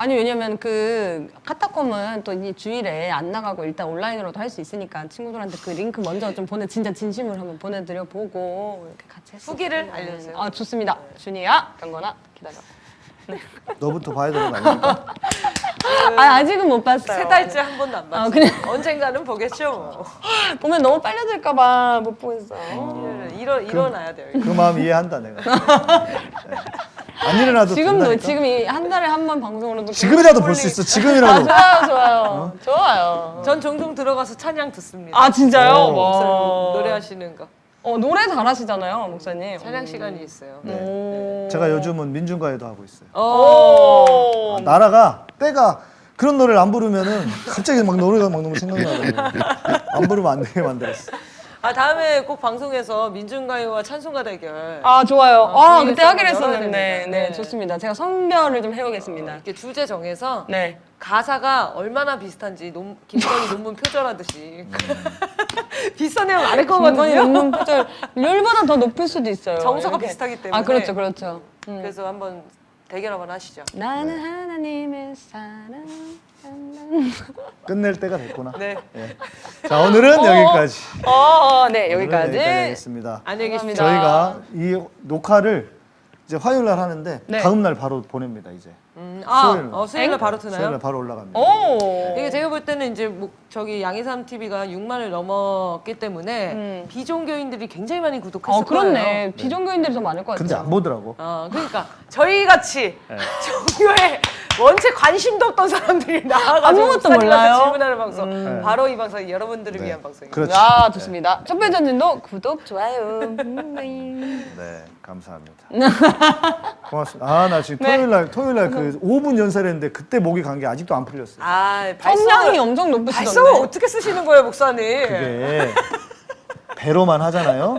아니 왜냐면 그 카타콤은 또 이 주일에 안 나가고 일단 온라인으로도 할 수 있으니까 친구들한테 그 링크 먼저 좀 보내 진짜 진심으로 한번 보내드려 보고 이렇게 같이 했어. 후기를 알려주세요. 아 좋습니다. 준이야, 경건아 기다려. 너부터 봐야 되는 거 아닙니까? 아 아직은 못 봤어요. 세 달째 한 번도 안 아, 봤어요. 그냥- 언젠가는 보겠죠. 뭐. 보면 너무 빨려들까 봐 못 보겠어. 일어 일어나야 돼요. 그 마음 이해한다 내가. 안 일어나도 지금도 된다니까? 지금 이 한 달에 한 번 방송으로도 지금이라도 볼 수 있어. 아 지금이라도. 좋아요 좋아요 좋아요. 전 종종 들어가서 찬양 듣습니다. 아 진짜요? 어. 와. 노래하시는 거. 어 노래 잘하시잖아요 목사님. 찬양 시간이 있어요. 오. 제가 요즘은 민중가요도 하고 있어요. 오. 아, 나라가 때가 그런 노래를 안 부르면은 갑자기 막 노래가 막 너무 생각나더라고요. 안 부르면 안 되게 만들었어. 아 다음에 꼭 방송에서 민중가요와 찬송가 대결. 아 좋아요. 어, 아 분위기 그때 하기로 했었는데. 네, 네. 좋습니다. 제가 선별을 좀 해오겠습니다. 이렇게 주제 정해서 네. 가사가 얼마나 비슷한지 논, 김건희 논문 표절하듯이 비슷한 내용 안할 김건희 거거든요. 논문 표절 율보다 더 높을 수도 있어요. 정서가 이렇게. 비슷하기 때문에. 아 그렇죠, 그렇죠. 음. 그래서 한번 대결 한번 하시죠. 나는 하나님의 사랑. 끝낼 때가 됐구나. 네. 예. 자 오늘은 여기까지. 어, 어, 네 여기까지. 하겠습니다. 안녕히. 감사합니다. 저희가 이 녹화를 이제 화요일 날 하는데 네. 다음 날 바로 보냅니다 이제. 음, 아, 수요일 날. 어, 수요일 날 바로 수요일 트나요? 날 바로 올라갑니다. 오. 이게 제가 볼 때는 이제 뭐 저기 양희삼 TV가 6만을 넘었기 때문에 음. 비종교인들이 굉장히 많이 구독했을 어 그렇네. 거예요. 비종교인들이 더 많을 것 같아요. 근데 안 보더라고. 어, 그러니까 저희 같이 네. 종교에 원체 관심도 없던 사람들이 나와가지고 아무것도 목사님한테 몰라요? 질문하는 방송. 네. 바로 이 방송이 여러분들을 네. 위한 방송입니다. 그렇죠. 아 좋습니다. 촛불 전진도 구독 좋아요. 음, 네, 감사합니다. 고맙습니다. 아, 나 지금 네. 토요일 날 토요일 날그 5분 연설했는데 그때 목이 간 게 아직도 안 풀렸어요. 아, 발성을 엄청 높으시던데. 발성을 어떻게 쓰시는 거예요, 목사님? 그게 배로만 하잖아요.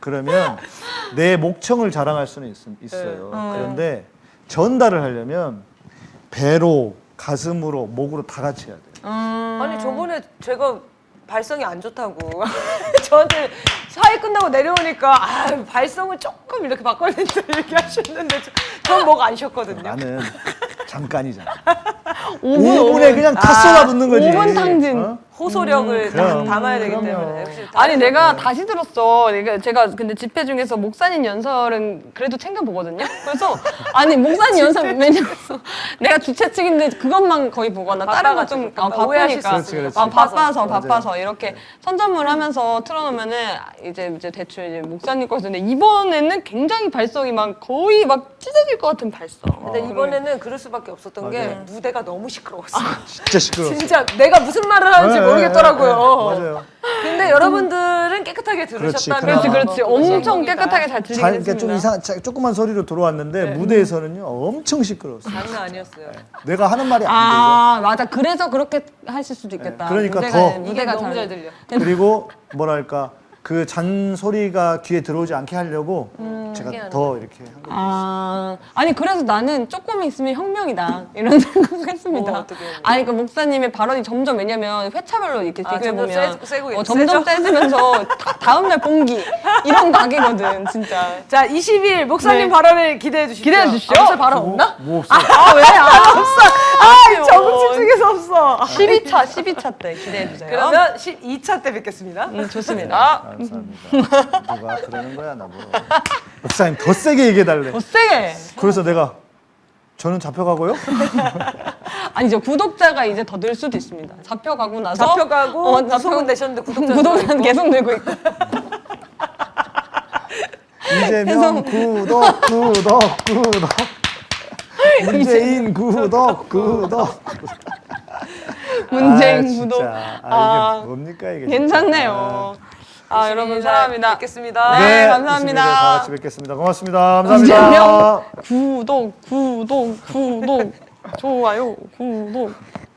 그러면 내 목청을 자랑할 수는 있, 있어요. 그런데 전달을 하려면 배로, 가슴으로, 목으로 다 같이 해야 돼요. 아니 저번에 제가 발성이 안 좋다고 저한테 사회 끝나고 내려오니까 아 발성을 조금 이렇게 바꿔야 된다 이렇게 하셨는데 전 뭐가 안 쉬었거든요. 나는 잠깐이잖아. 5분, 5분에 그냥 다 쏟아붓는 거지. 5분 탕진. 어? 호소력을 다 그럼. 담아야 되기 그럼요. 때문에 역시 아니 내가 다시 들었어. 그러니까 제가 근데 집회 중에서 목사님 연설은 그래도 챙겨 보거든요. 그래서 아니 목사님 연설 왜냐면 내가 주최 측인데 그것만 거의 보거나 다른 거좀 아, 바쁘니까 있어요. 그렇지, 아, 그렇지. 바빠서 맞아요. 바빠서 이렇게 선전물 하면서 틀어놓으면은 이제 이제 대충 이제 목사님 거서 근데 이번에는 굉장히 발성이 막 거의 막 찢어질 것 같은 발성. 근데 이번에는 그럴 수밖에 없었던 게 맞아요. 무대가 너무 시끄러웠어. 진짜 시끄러워. 진짜 내가 무슨 말을 하는지 네, 모르겠더라고요. 네, 네, 맞아요. 근데 여러분들은 깨끗하게 들으셨다면 그렇지 그렇지 엄청. 깨끗하게 잘 들리긴 잘, 그러니까 했습니다. 좀 이상, 자, 조그만 소리로 들어왔는데 무대에서는요 엄청 시끄러웠어요. 장난 아니었어요. 내가 하는 말이 안 아 맞아 그래서 그렇게 하실 수도 있겠다. 네, 그러니까 무대가, 더. 무대가 너무 잘잘 들려. 들려. 그리고 뭐랄까 그 잔소리가 귀에 들어오지 않게 하려고 음, 제가 더 이렇게 한 거예요. 아, 아니 그래서 나는 조금 있으면 혁명이다 이런 생각했습니다. 뭐, 어떻게 해요? 아니 그 목사님의 발언이 점점 왜냐면 회차별로 이렇게 아, 비교해 보면 점점 세- 세고 어, 있- 점점? 세지면서 다, 다음 날 공기 이런 가게거든 진짜. 자, 20일 목사님 네. 발언을 기대해 주십시오. 기대해 주시죠. 아, 목사 발언 없나? 뭐 없어. 아 왜? 아 없어. 아, 적응 집중해서 없어. 12차 12차 때 기대해 주세요. 그러면 12차 때 뵙겠습니다. 음, 좋습니다. 감사합니다. 누가 그러는 거야 나보고. 목사님 더 세게 얘기해달래. 더 세게. 그래서 내가 저는 잡혀가고요. 아니 저 구독자가 이제 더 늘 수도 있습니다. 잡혀가고 나서 잡혀가고 어, 구속은 되셨는데 구독자 구독자는 계속 늘고 있고. 이재명 구독 구독 구독. 문재인 구독 구독. 문재인 아. 구독. 아, 아, 이게 뭡니까 이게? 괜찮네요. 아, 여러분 사랑합니다. 뵙겠습니다. 네, 감사합니다. 20일에 다 같이 뵙겠습니다. 고맙습니다. 감사합니다. 구독 구독 구독 좋아요 구독